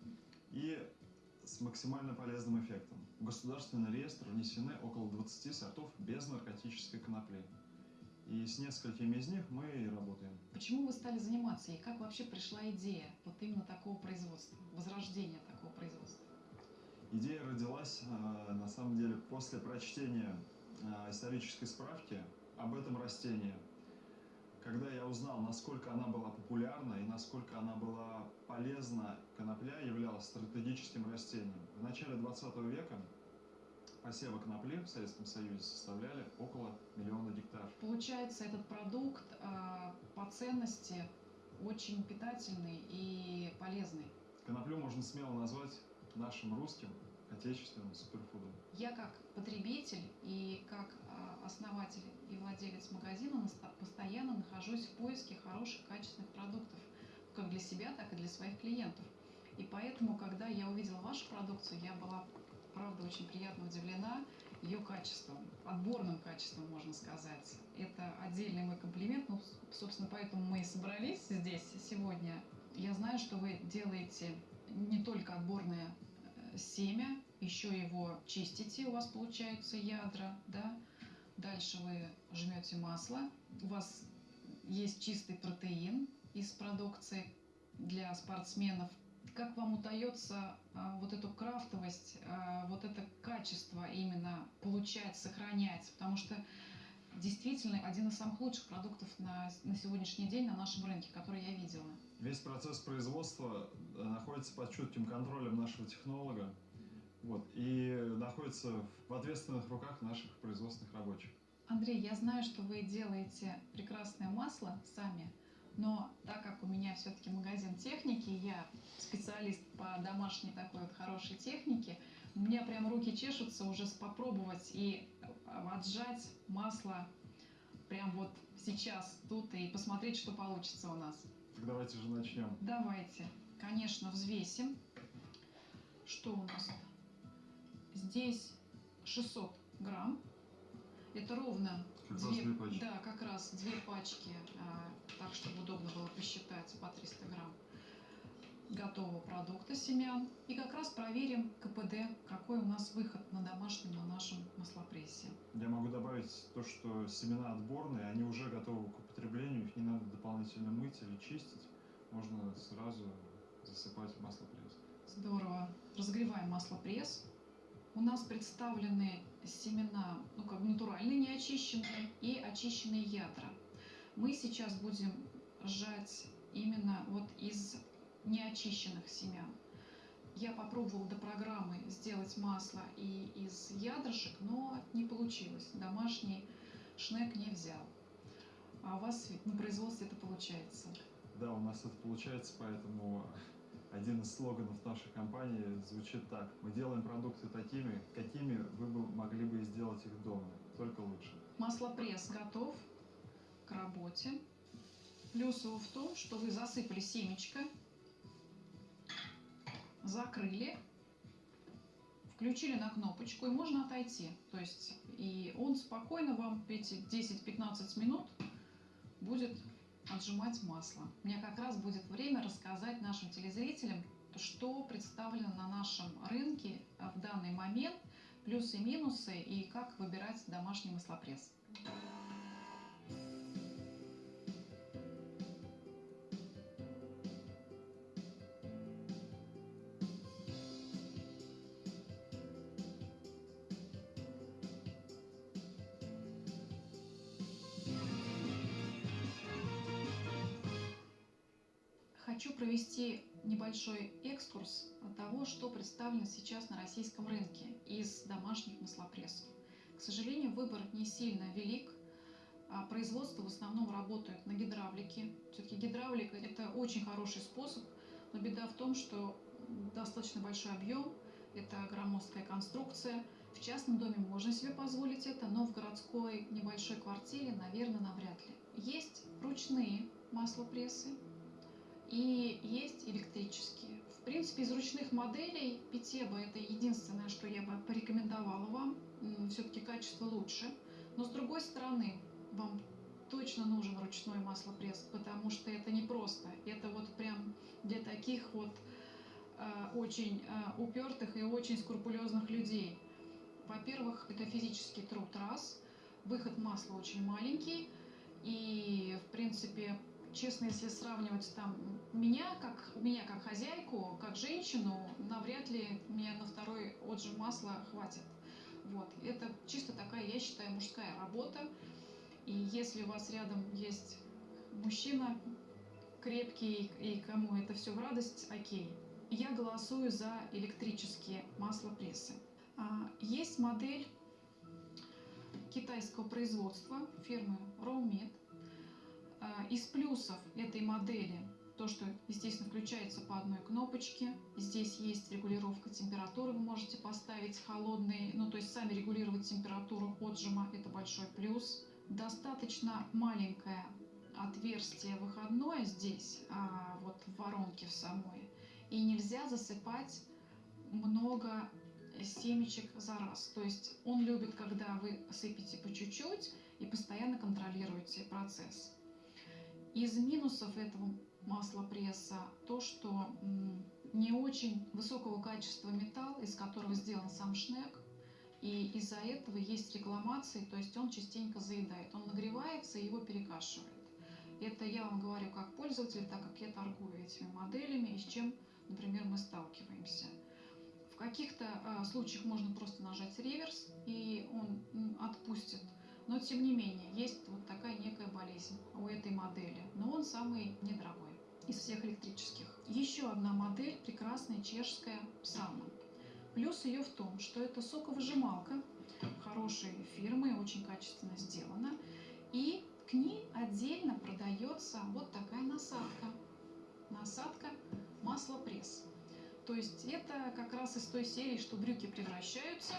Speaker 16: и с максимально полезным эффектом. В государственный реестр внесены около 20 сортов без наркотической конопли. И с несколькими из них мы и работаем.
Speaker 15: Почему вы стали заниматься и как вообще пришла идея вот именно такого производства, возрождения такого производства?
Speaker 16: Идея родилась, э, на самом деле, после прочтения э, исторической справки об этом растении. Когда я узнал, насколько она была популярна и насколько она была полезна, конопля являлась стратегическим растением. В начале 20 века посевы конопли в Советском Союзе составляли около миллиона гектаров.
Speaker 15: Получается, этот продукт э, по ценности очень питательный и полезный.
Speaker 16: Коноплю можно смело назвать нашим русским отечественным суперфудом.
Speaker 15: Я как потребитель и как э, основатель и владелец магазина постоянно нахожусь в поиске хороших, качественных продуктов, как для себя, так и для своих клиентов. И поэтому, когда я увидела вашу продукцию, я была правда, очень приятно удивлена ее качеством, отборным качеством, можно сказать. Это отдельный мой комплимент, ну, собственно, поэтому мы и собрались здесь сегодня. Я знаю, что вы делаете не только отборное э, семя, еще его чистите, у вас получаются ядра, да, дальше вы жмете масло, у вас есть чистый протеин из продукции для спортсменов, как вам удается а, вот эту крафтовость, а, вот это качество именно получать, сохранять? Потому что действительно один из самых лучших продуктов на, на сегодняшний день на нашем рынке, который я видела.
Speaker 16: Весь процесс производства э, находится под чутким контролем нашего технолога вот, и находится в ответственных руках наших производственных рабочих.
Speaker 15: Андрей, я знаю, что вы делаете прекрасное масло сами, но так как у меня все-таки магазин техники, я специалист по домашней такой вот хорошей технике, у меня прям руки чешутся уже попробовать и отжать масло прям вот сейчас тут и посмотреть, что получится у нас.
Speaker 16: Так давайте же начнем.
Speaker 15: Давайте. Конечно, взвесим. Что у нас? Здесь 600 грамм. Это ровно
Speaker 16: две,
Speaker 15: две да, как раз две пачки, а, так чтобы удобно было посчитать по 300 грамм готового продукта семян. И как раз проверим КПД, какой у нас выход на домашнем, на нашем маслопрессе.
Speaker 16: Я могу добавить то, что семена отборные, они уже готовы к употреблению, их не надо дополнительно мыть или чистить. Можно сразу засыпать в маслопресс.
Speaker 15: Здорово. Разогреваем маслопресс. У нас представлены семена, ну как натуральные, неочищенные и очищенные ядра. Мы сейчас будем сжать именно вот из неочищенных семян. Я попробовала до программы сделать масло и из ядрышек, но не получилось. Домашний шнек не взял. А у вас на производстве это получается?
Speaker 16: Да, у нас это получается, поэтому один из слоганов нашей компании звучит так. Мы делаем продукты такими, какими вы бы могли бы сделать их дома, только лучше.
Speaker 15: Маслопресс готов к работе. Плюс его в том, что вы засыпали семечко, закрыли, включили на кнопочку, и можно отойти. То есть и он спокойно вам эти 10-15 минут будет отжимать масло. У меня как раз будет время рассказать нашим телезрителям, что представлено на нашем рынке в данный момент, плюсы и минусы, и как выбирать домашний маслопресс. Хочу провести небольшой экскурс того, что представлено сейчас на российском рынке из домашних маслопрессов. К сожалению, выбор не сильно велик. А производство в основном работает на гидравлике. Все-таки гидравлика – это очень хороший способ, но беда в том, что достаточно большой объем, это громоздкая конструкция. В частном доме можно себе позволить это, но в городской небольшой квартире, наверное, навряд ли. Есть ручные маслопрессы, и есть электрические. В принципе, из ручных моделей Питеба это единственное, что я бы порекомендовала вам. Все-таки качество лучше. Но с другой стороны, вам точно нужен ручной маслопресс, потому что это не просто. Это вот прям для таких вот э, очень э, упертых и очень скрупулезных людей. Во-первых, это физический труд раз, выход масла очень маленький, И, в принципе, честно, если сравнивать там меня как, меня как хозяйку, как женщину, навряд ли мне на второй отжим масла хватит. Вот. Это чисто такая, я считаю, мужская работа. И если у вас рядом есть мужчина крепкий и кому это все в радость, окей. Я голосую за электрические маслопрессы. А, есть модель китайского производства фирмы Rawmeat. А, из плюсов этой модели то, что, естественно, включается по одной кнопочке. Здесь есть регулировка температуры, вы можете поставить холодный, ну то есть сами регулировать температуру отжима, это большой плюс. Достаточно маленькое отверстие выходное здесь, а, вот в воронке в самой, и нельзя засыпать много семечек за раз. То есть он любит, когда вы сыпете по чуть-чуть и постоянно контролируете процесс. Из минусов этого масла пресса то, что не очень высокого качества металл, из которого сделан сам шнек, и из-за этого есть рекламации, то есть он частенько заедает. Он нагревается и его перекашивает. Это я вам говорю как пользователь, так как я торгую этими моделями и с чем, например, мы сталкиваемся. В каких-то э, случаях можно просто нажать реверс, и он отпустит но тем не менее, есть вот такая некая болезнь у этой модели. Но он самый недорогой из всех электрических. Еще одна модель, прекрасная чешская Псама. Плюс ее в том, что это соковыжималка хорошей фирмы, очень качественно сделана. И к ней отдельно продается вот такая насадка. Насадка маслопресс. То есть это как раз из той серии, что брюки превращаются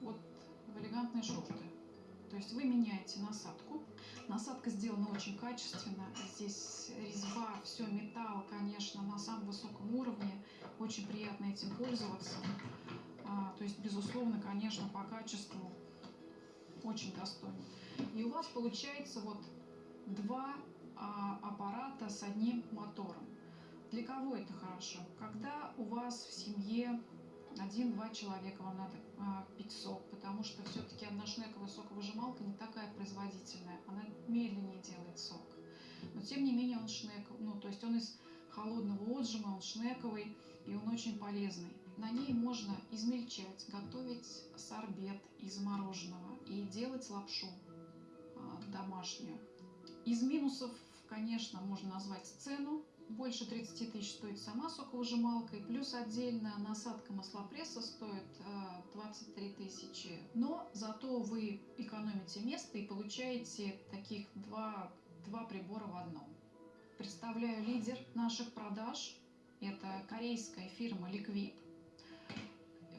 Speaker 15: вот в элегантные шорты. То есть вы меняете насадку. Насадка сделана очень качественно. Здесь резьба, все металл, конечно, на самом высоком уровне. Очень приятно этим пользоваться. А, то есть, безусловно, конечно, по качеству очень достойно. И у вас получается вот два а, аппарата с одним мотором. Для кого это хорошо? Когда у вас в семье один-два человека вам надо а, пить сок, потому что все-таки одношнековая соковыжималка не такая производительная, она медленнее делает сок. Но тем не менее он шнек, ну то есть он из холодного отжима, он шнековый и он очень полезный. На ней можно измельчать, готовить сорбет из мороженого и делать лапшу а, домашнюю. Из минусов, конечно, можно назвать цену, больше 30 тысяч стоит сама соковыжималка, и плюс отдельно насадка маслопресса стоит 23 э, тысячи. Но зато вы экономите место и получаете таких два, два прибора в одном. Представляю лидер наших продаж. Это корейская фирма Liquid.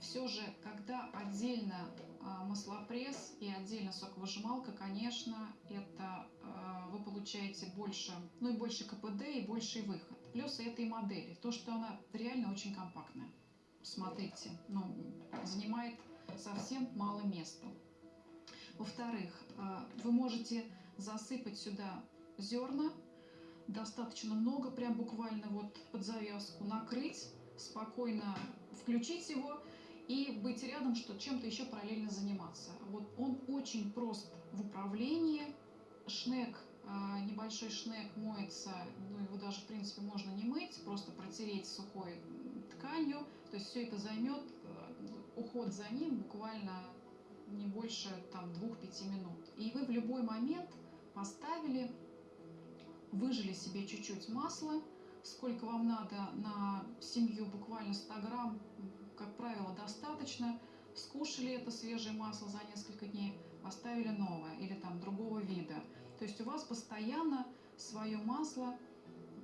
Speaker 15: Все же, когда отдельно а, маслопресс и отдельно соковыжималка, конечно, это вы получаете больше, ну и больше КПД и больший выход. Плюс этой модели, то, что она реально очень компактная. Смотрите, ну, занимает совсем мало места. Во-вторых, а, вы можете засыпать сюда зерна, достаточно много, прям буквально вот под завязку, накрыть, спокойно включить его и быть рядом, что чем-то еще параллельно заниматься. Вот он очень прост в управлении. Шнек, небольшой шнек моется, ну его даже в принципе можно не мыть, просто протереть сухой тканью. То есть все это займет, э, уход за ним буквально не больше там 2-5 минут. И вы в любой момент поставили, выжили себе чуть-чуть масла, сколько вам надо на семью, буквально 100 грамм, как правило, достаточно. Скушали это свежее масло за несколько дней, поставили новое или там другого вида. То есть у вас постоянно свое масло,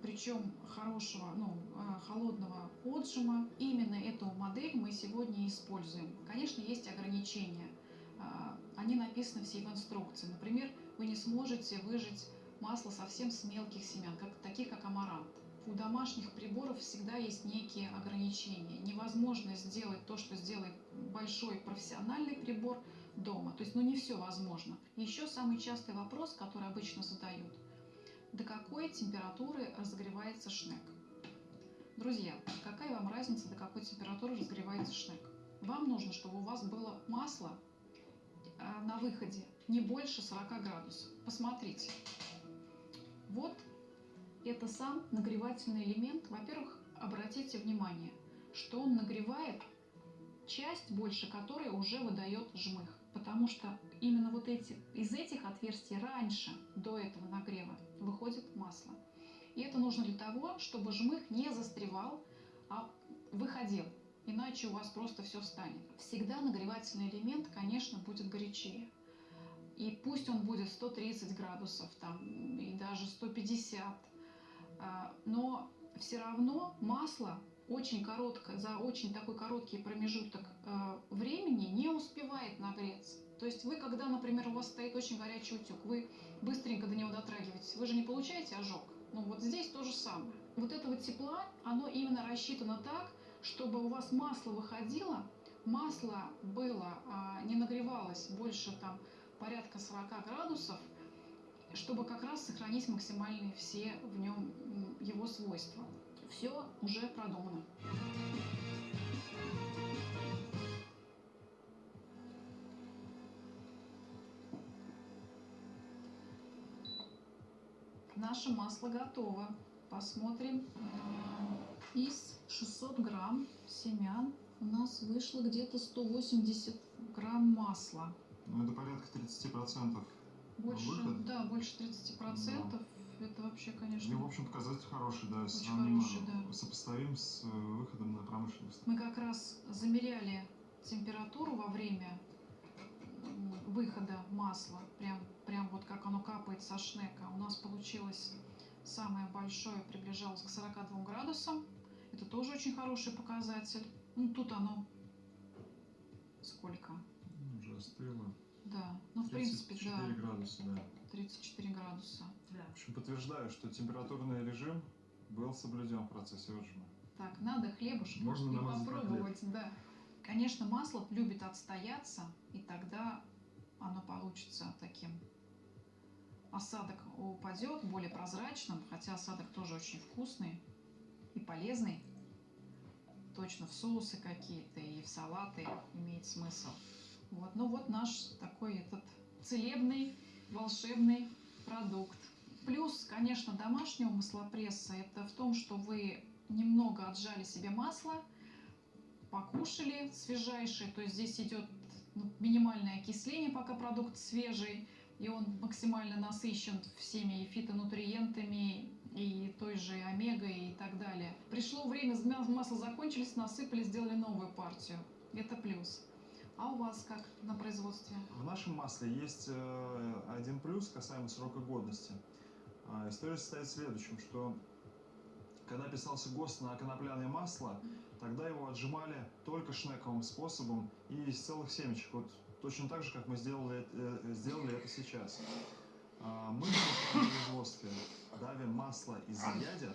Speaker 15: причем хорошего, ну, а, холодного отжима. Именно эту модель мы сегодня используем. Конечно, есть ограничения. А, они написаны все в инструкции. Например, вы не сможете выжать масло совсем с мелких семян, как, таких как амарант у домашних приборов всегда есть некие ограничения. Невозможно сделать то, что сделает большой профессиональный прибор дома. То есть, ну не все возможно. Еще самый частый вопрос, который обычно задают. До какой температуры разогревается шнек? Друзья, какая вам разница, до какой температуры разогревается шнек? Вам нужно, чтобы у вас было масло а, на выходе не больше 40 градусов. Посмотрите. Вот это сам нагревательный элемент. Во-первых, обратите внимание, что он нагревает часть, больше которой уже выдает жмых. Потому что именно вот эти, из этих отверстий раньше, до этого нагрева, выходит масло. И это нужно для того, чтобы жмых не застревал, а выходил. Иначе у вас просто все встанет. Всегда нагревательный элемент, конечно, будет горячее. И пусть он будет 130 градусов там, и даже 150, а, но все равно масло очень короткое, за очень такой короткий промежуток э, времени не успевает нагреться. То есть вы, когда, например, у вас стоит очень горячий утюг, вы быстренько до него дотрагиваетесь, вы же не получаете ожог. Ну вот здесь то же самое. Вот этого тепла, оно именно рассчитано так, чтобы у вас масло выходило, масло было, а, не нагревалось больше там порядка 40 градусов, чтобы как раз сохранить максимальные все в нем его свойства. Все уже продумано. Наше масло готово. Посмотрим. Из 600 грамм семян у нас вышло где-то 180 грамм масла.
Speaker 16: Ну, это порядка 30%.
Speaker 15: Больше,
Speaker 16: выход.
Speaker 15: да, больше 30%. Да. Это вообще, конечно...
Speaker 16: Ну, в общем, показатель хороший, да,
Speaker 15: Очень
Speaker 16: сравним,
Speaker 15: хороший, да.
Speaker 16: сопоставим с э, выходом на промышленность.
Speaker 15: Мы как раз замеряли температуру во время выхода масла, прям, прям вот как оно капает со шнека. У нас получилось самое большое, приближалось к 42 градусам. Это тоже очень хороший показатель. Ну, тут оно сколько?
Speaker 16: Ну, Уже остыло.
Speaker 15: Да, ну в принципе, да.
Speaker 16: 34 градуса, да.
Speaker 15: 34 градуса.
Speaker 16: В общем, подтверждаю, что температурный режим был соблюден в процессе отжима.
Speaker 15: Так, надо хлебушек
Speaker 16: Можно
Speaker 15: и попробовать, да. Конечно, масло любит отстояться, и тогда оно получится таким. Осадок упадет более прозрачным, хотя осадок тоже очень вкусный и полезный. Точно в соусы какие-то и в салаты имеет смысл. Вот, ну вот наш такой этот целебный, волшебный продукт. Плюс, конечно, домашнего маслопресса это в том, что вы немного отжали себе масло, покушали свежайшее, то есть здесь идет ну, минимальное окисление, пока продукт свежий, и он максимально насыщен всеми фитонутриентами, и той же омегой и так далее. Пришло время, масло закончились, насыпали, сделали новую партию. Это плюс. А у вас как на производстве?
Speaker 16: В нашем масле есть э, один плюс касаемо срока годности. А, История состоит в следующем, что когда писался ГОСТ на конопляное масло, тогда его отжимали только шнековым способом и из целых семечек. Вот точно так же, как мы сделали, э, сделали это сейчас. А, Мы в производстве давим масло из ядер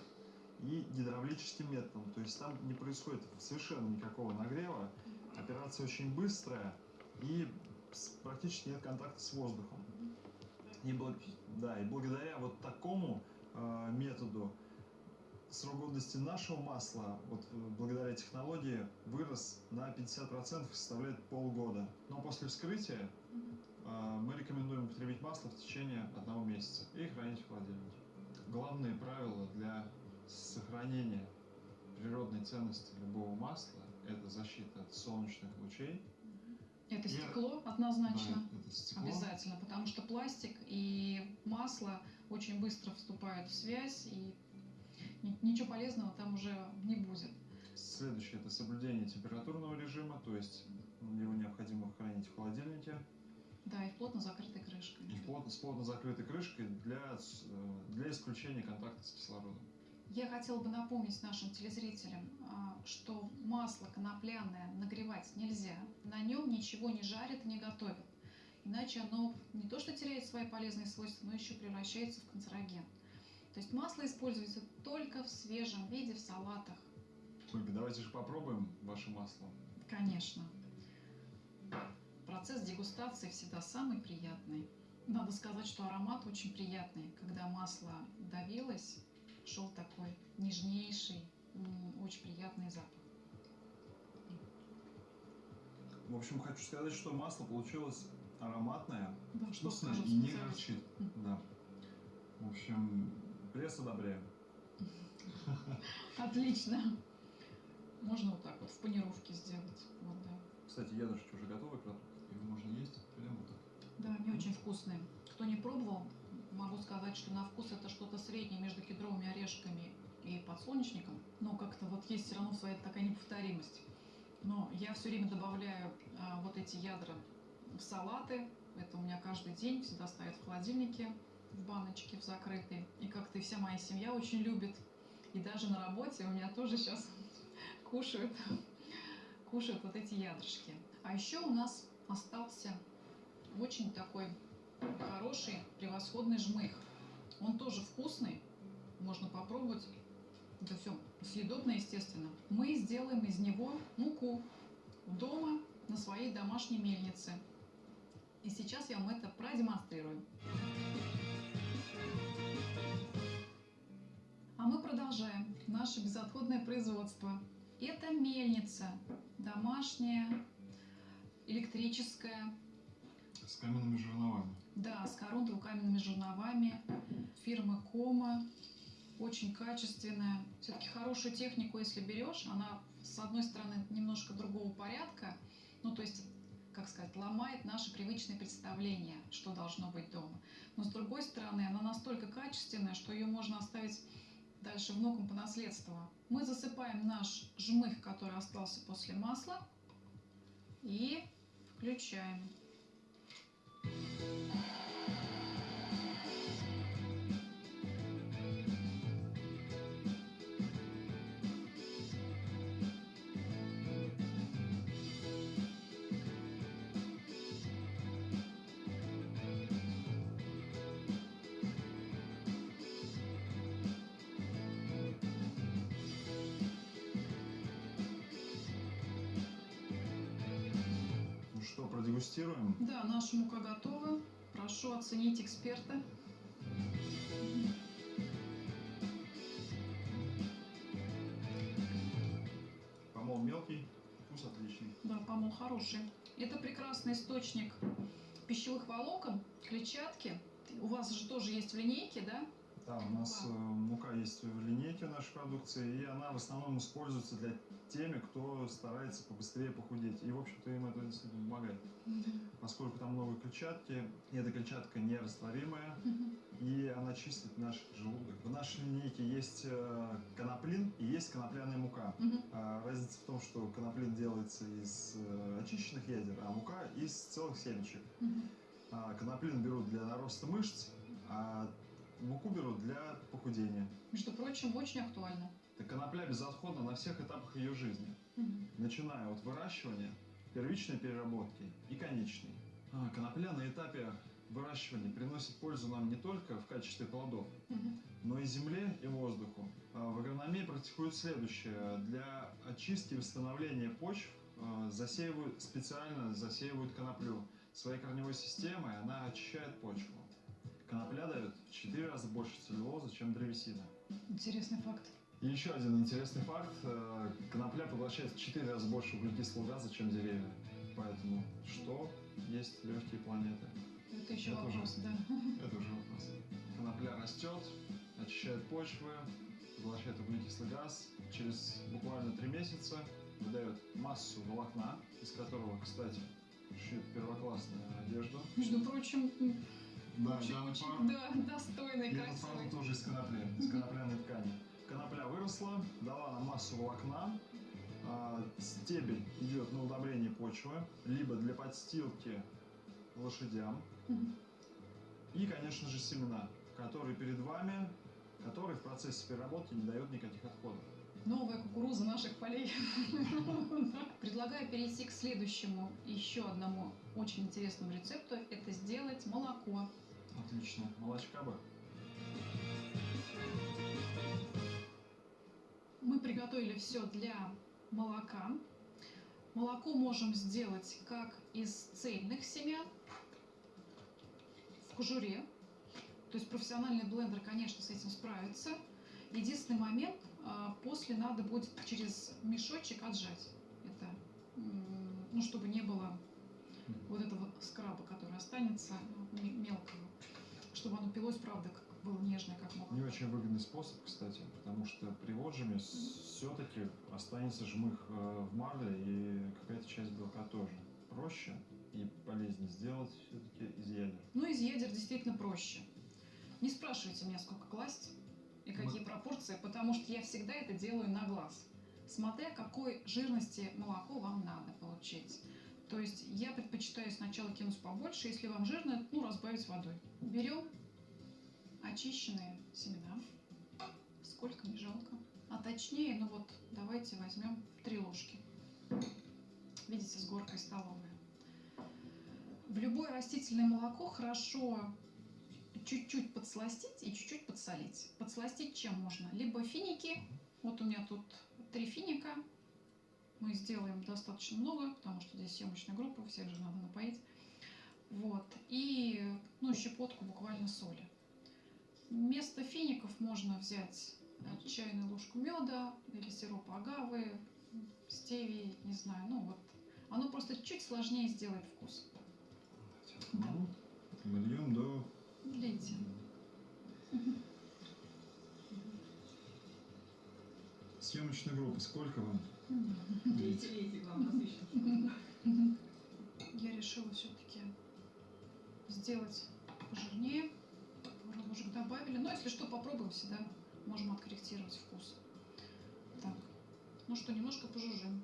Speaker 16: и гидравлическим методом. То есть там не происходит совершенно никакого нагрева. Операция очень быстрая и практически нет контакта с воздухом. И, благ- да, и благодаря вот такому э, методу срок годности нашего масла, вот э, благодаря технологии, вырос на 50% и составляет полгода. Но после вскрытия э, мы рекомендуем употребить масло в течение одного месяца и хранить в холодильнике. Главные правила для сохранения природной ценности любого масла – это защита от солнечных лучей,
Speaker 15: Это
Speaker 16: Я-
Speaker 15: стекло однозначно.
Speaker 16: Да, это стекло.
Speaker 15: Обязательно, потому что пластик и масло очень быстро вступают в связь, и ни- ничего полезного там уже не будет.
Speaker 16: Следующее – это соблюдение температурного режима, то есть его необходимо хранить в холодильнике
Speaker 15: Да, и плотно закрытой крышкой.
Speaker 16: и плотно, с плотно закрытой крышкой для, э, для исключения контакта с кислородом.
Speaker 15: Я хотела бы напомнить нашим телезрителям, а, что масло конопляное нагревать нельзя. На нем ничего не жарят и не готовят. Иначе оно не то что теряет свои полезные свойства, но еще превращается в канцероген. То есть масло используется только в свежем виде в салатах.
Speaker 16: Ольга, давайте же попробуем ваше масло.
Speaker 15: Конечно. Процесс дегустации всегда самый приятный. Надо сказать, что аромат очень приятный. Когда масло давилось, шел такой нежнейший, очень приятный запах.
Speaker 16: В общем, хочу сказать, что масло получилось ароматная,
Speaker 15: Да, что
Speaker 16: вкусная
Speaker 15: скажут
Speaker 16: и не горчит. Да. В общем, пресс одобряем.
Speaker 15: Отлично. Можно вот так вот в панировке сделать. Вот, да.
Speaker 16: Кстати, ядрышки уже готовый продукт, его можно есть прямо вот так.
Speaker 15: Да, они очень вкусные. Кто не пробовал, могу сказать, что на вкус это что-то среднее между кедровыми орешками и подсолнечником. Но как-то вот есть все равно своя такая неповторимость. Но я все время добавляю а, вот эти ядра в салаты. Это у меня каждый день всегда стоят в холодильнике, в баночке, в закрытой. И как-то вся моя семья очень любит. И даже на работе у меня тоже сейчас кушают, кушают вот эти ядрышки. А еще у нас остался очень такой хороший, превосходный жмых. Он тоже вкусный, можно попробовать. Это все съедобно, естественно. Мы сделаем из него муку дома на своей домашней мельнице. И сейчас я вам это продемонстрирую. А мы продолжаем наше безотходное производство. Это мельница домашняя, электрическая,
Speaker 16: С каменными жерновами.
Speaker 15: Да, с коронково-каменными жерновами, фирмы Кома, очень качественная. Все-таки хорошую технику, если берешь, она, с одной стороны, немножко другого порядка, ну, то есть, как сказать, ломает наши привычные представления, что должно быть дома. Но, с другой стороны, она настолько качественная, что ее можно оставить дальше внукам по наследству. Мы засыпаем наш жмых, который остался после масла, и включаем.
Speaker 16: Thank
Speaker 15: you. Наша мука готова. Прошу оценить эксперта.
Speaker 16: Помол мелкий, вкус отличный.
Speaker 15: Да, помол хороший. Это прекрасный источник пищевых волокон, клетчатки. У вас же тоже есть в линейке, да?
Speaker 16: Да, у нас мука есть в линейке нашей продукции, и она в основном используется для теми, кто старается побыстрее похудеть. И, в общем-то, им это действительно помогает. Поскольку там много клетчатки, и эта клетчатка нерастворимая, и она чистит наш желудок. В нашей линейке есть э, коноплин и есть конопляная мука. А разница в том, что коноплин делается из э, очищенных ядер, а мука из целых семечек. А коноплин берут для нароста мышц, а муку берут для похудения.
Speaker 15: Между прочим, очень актуально.
Speaker 16: Так конопля безотходна на всех этапах ее жизни,
Speaker 15: Мгм.
Speaker 16: начиная от выращивания, первичной переработки и конечной. А, конопля на этапе выращивания приносит пользу нам не только в качестве плодов,
Speaker 15: Мгм.
Speaker 16: но и земле и воздуху. А В агрономии практикуют следующее. Для очистки и восстановления почв э, засеивают, специально засеивают коноплю. Своей корневой системой она очищает почву. Конопля дает в 4 раза больше целлюлозы, чем древесина.
Speaker 15: Интересный факт.
Speaker 16: И еще один интересный факт. э, Конопля поглощает в 4 раза больше углекислого газа, чем деревья. Поэтому что есть легкие планеты?
Speaker 15: Это еще
Speaker 16: Это уже-
Speaker 15: вопрос, да.
Speaker 16: Это уже вопрос. Конопля растет, очищает почвы, поглощает углекислый газ. Через буквально три месяца выдает массу волокна, из которого, кстати, шьют первоклассную одежду.
Speaker 15: Между прочим,
Speaker 16: Да,
Speaker 15: очень,
Speaker 16: данный
Speaker 15: очень, да, достойный,
Speaker 16: этот
Speaker 15: красивый.
Speaker 16: тоже из конопли, из конопляной ткани. Конопля выросла, дала нам массу волокна. а, Стебель идет на удобрение почвы, либо для подстилки лошадям. И, конечно же, семена, которые перед вами, которые в процессе переработки не дают никаких отходов.
Speaker 15: Новая кукуруза наших полей. Предлагаю перейти к следующему, еще одному очень интересному рецепту. Это сделать молоко.
Speaker 16: Отлично. Молочка бы.
Speaker 15: Мы приготовили все для молока. Молоко можем сделать как из цельных семян в кожуре. То есть профессиональный блендер, конечно, с этим справится. Единственный момент, а, после надо будет через мешочек отжать это, ну, чтобы не было вот этого скраба, который останется мелкого, чтобы оно пилось, правда, как было нежное, как молоко.
Speaker 16: Не очень выгодный способ, кстати, потому что при отжиме все-таки останется жмых э, в марле и какая-то часть белка тоже. Проще и полезнее сделать все-таки из ядер.
Speaker 15: Ну, из ядер действительно проще. Не спрашивайте меня, сколько класть и какие Мы... пропорции, потому что я всегда это делаю на глаз, смотря какой жирности молоко вам надо получить. То есть я предпочитаю сначала кинуть побольше, если вам жирно, ну, разбавить водой. Берем очищенные семена, сколько не жалко. А точнее, ну вот, давайте возьмем три ложки. Видите, с горкой столовая. В любое растительное молоко хорошо чуть-чуть подсластить и чуть-чуть подсолить. Подсластить чем можно? Либо финики, вот у меня тут три финика, мы сделаем достаточно много, потому что здесь съемочная группа, всех же надо напоить. Вот, и ну, щепотку буквально соли. Вместо фиников можно взять чайную ложку меда или сироп агавы, стевии, не знаю, ну вот. Оно просто чуть сложнее сделает вкус.
Speaker 16: Да. Мы льем до...
Speaker 15: Лейте.
Speaker 16: Съемочная группа, сколько вам?
Speaker 15: Я решила все-таки сделать пожирнее. Ложек добавили. Но если что, попробуем всегда. Можем откорректировать вкус. Так. Ну что, немножко пожужжим.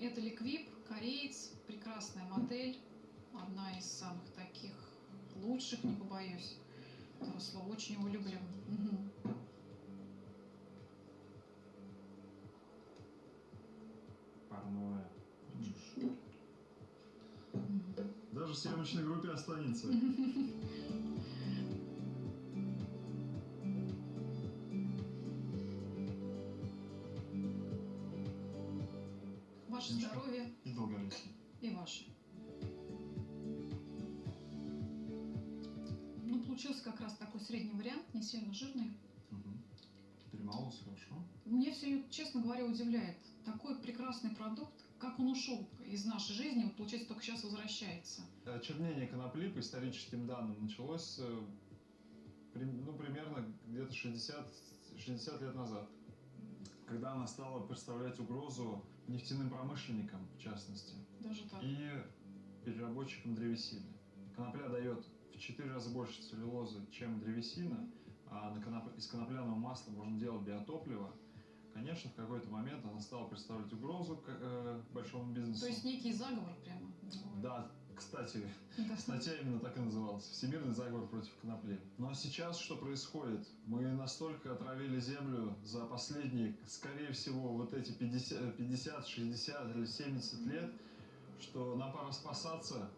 Speaker 15: Это Ликвип, кореец, прекрасная модель, одна из самых таких лучших, не побоюсь этого слова, очень его люблю. Угу.
Speaker 16: Парное. Даже в съемочной группе останется.
Speaker 15: Ваше здоровье.
Speaker 16: И долголетие.
Speaker 15: И ваше. Средний вариант, не сильно жирный.
Speaker 16: Угу. Перемололся хорошо.
Speaker 15: Мне все, честно говоря, удивляет. Такой прекрасный продукт, как он ушел из нашей жизни, вот, получается, только сейчас возвращается.
Speaker 16: Чернение конопли, по историческим данным, началось э, ну, примерно где-то 60, 60 лет назад, когда она стала представлять угрозу нефтяным промышленникам, в частности,
Speaker 15: Даже так.
Speaker 16: и переработчикам древесины. Конопля дает в 4 раза больше целлюлозы, чем древесина, а из конопляного масла можно делать биотопливо. Конечно, в какой-то момент она стала представлять угрозу к э, большому бизнесу.
Speaker 15: То есть некий заговор прямо?
Speaker 16: Да, кстати, да. статья именно так и называлась. Всемирный заговор против конопли. А сейчас что происходит? Мы настолько отравили землю за последние, скорее всего, вот эти 50, 50 60 или 70 лет, что нам пора спасаться.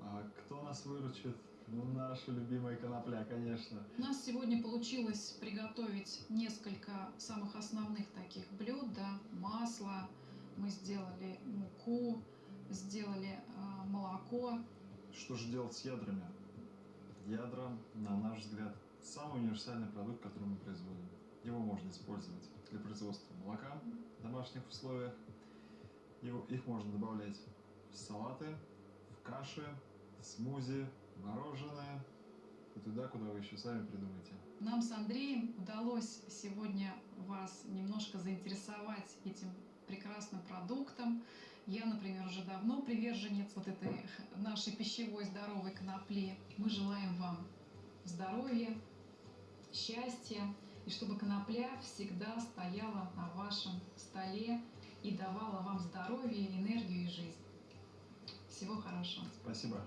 Speaker 16: А кто нас выручит? Ну, наша любимая конопля, конечно.
Speaker 15: У нас сегодня получилось приготовить несколько самых основных таких блюд, да, масло, мы сделали муку, сделали э, молоко.
Speaker 16: Что же делать с ядрами? Ядра, на наш взгляд, самый универсальный продукт, который мы производим. Его можно использовать для производства молока в домашних условиях. Его, их можно добавлять в салаты, в каши, в смузи, мороженое и туда, куда вы еще сами придумаете.
Speaker 15: Нам с Андреем удалось сегодня вас немножко заинтересовать этим прекрасным продуктом. Я, например, уже давно приверженец вот этой нашей пищевой здоровой конопли. Мы желаем вам здоровья, счастья, и чтобы конопля всегда стояла на вашем столе и давала вам здоровье, энергию и жизнь. Всего хорошего.
Speaker 16: Спасибо.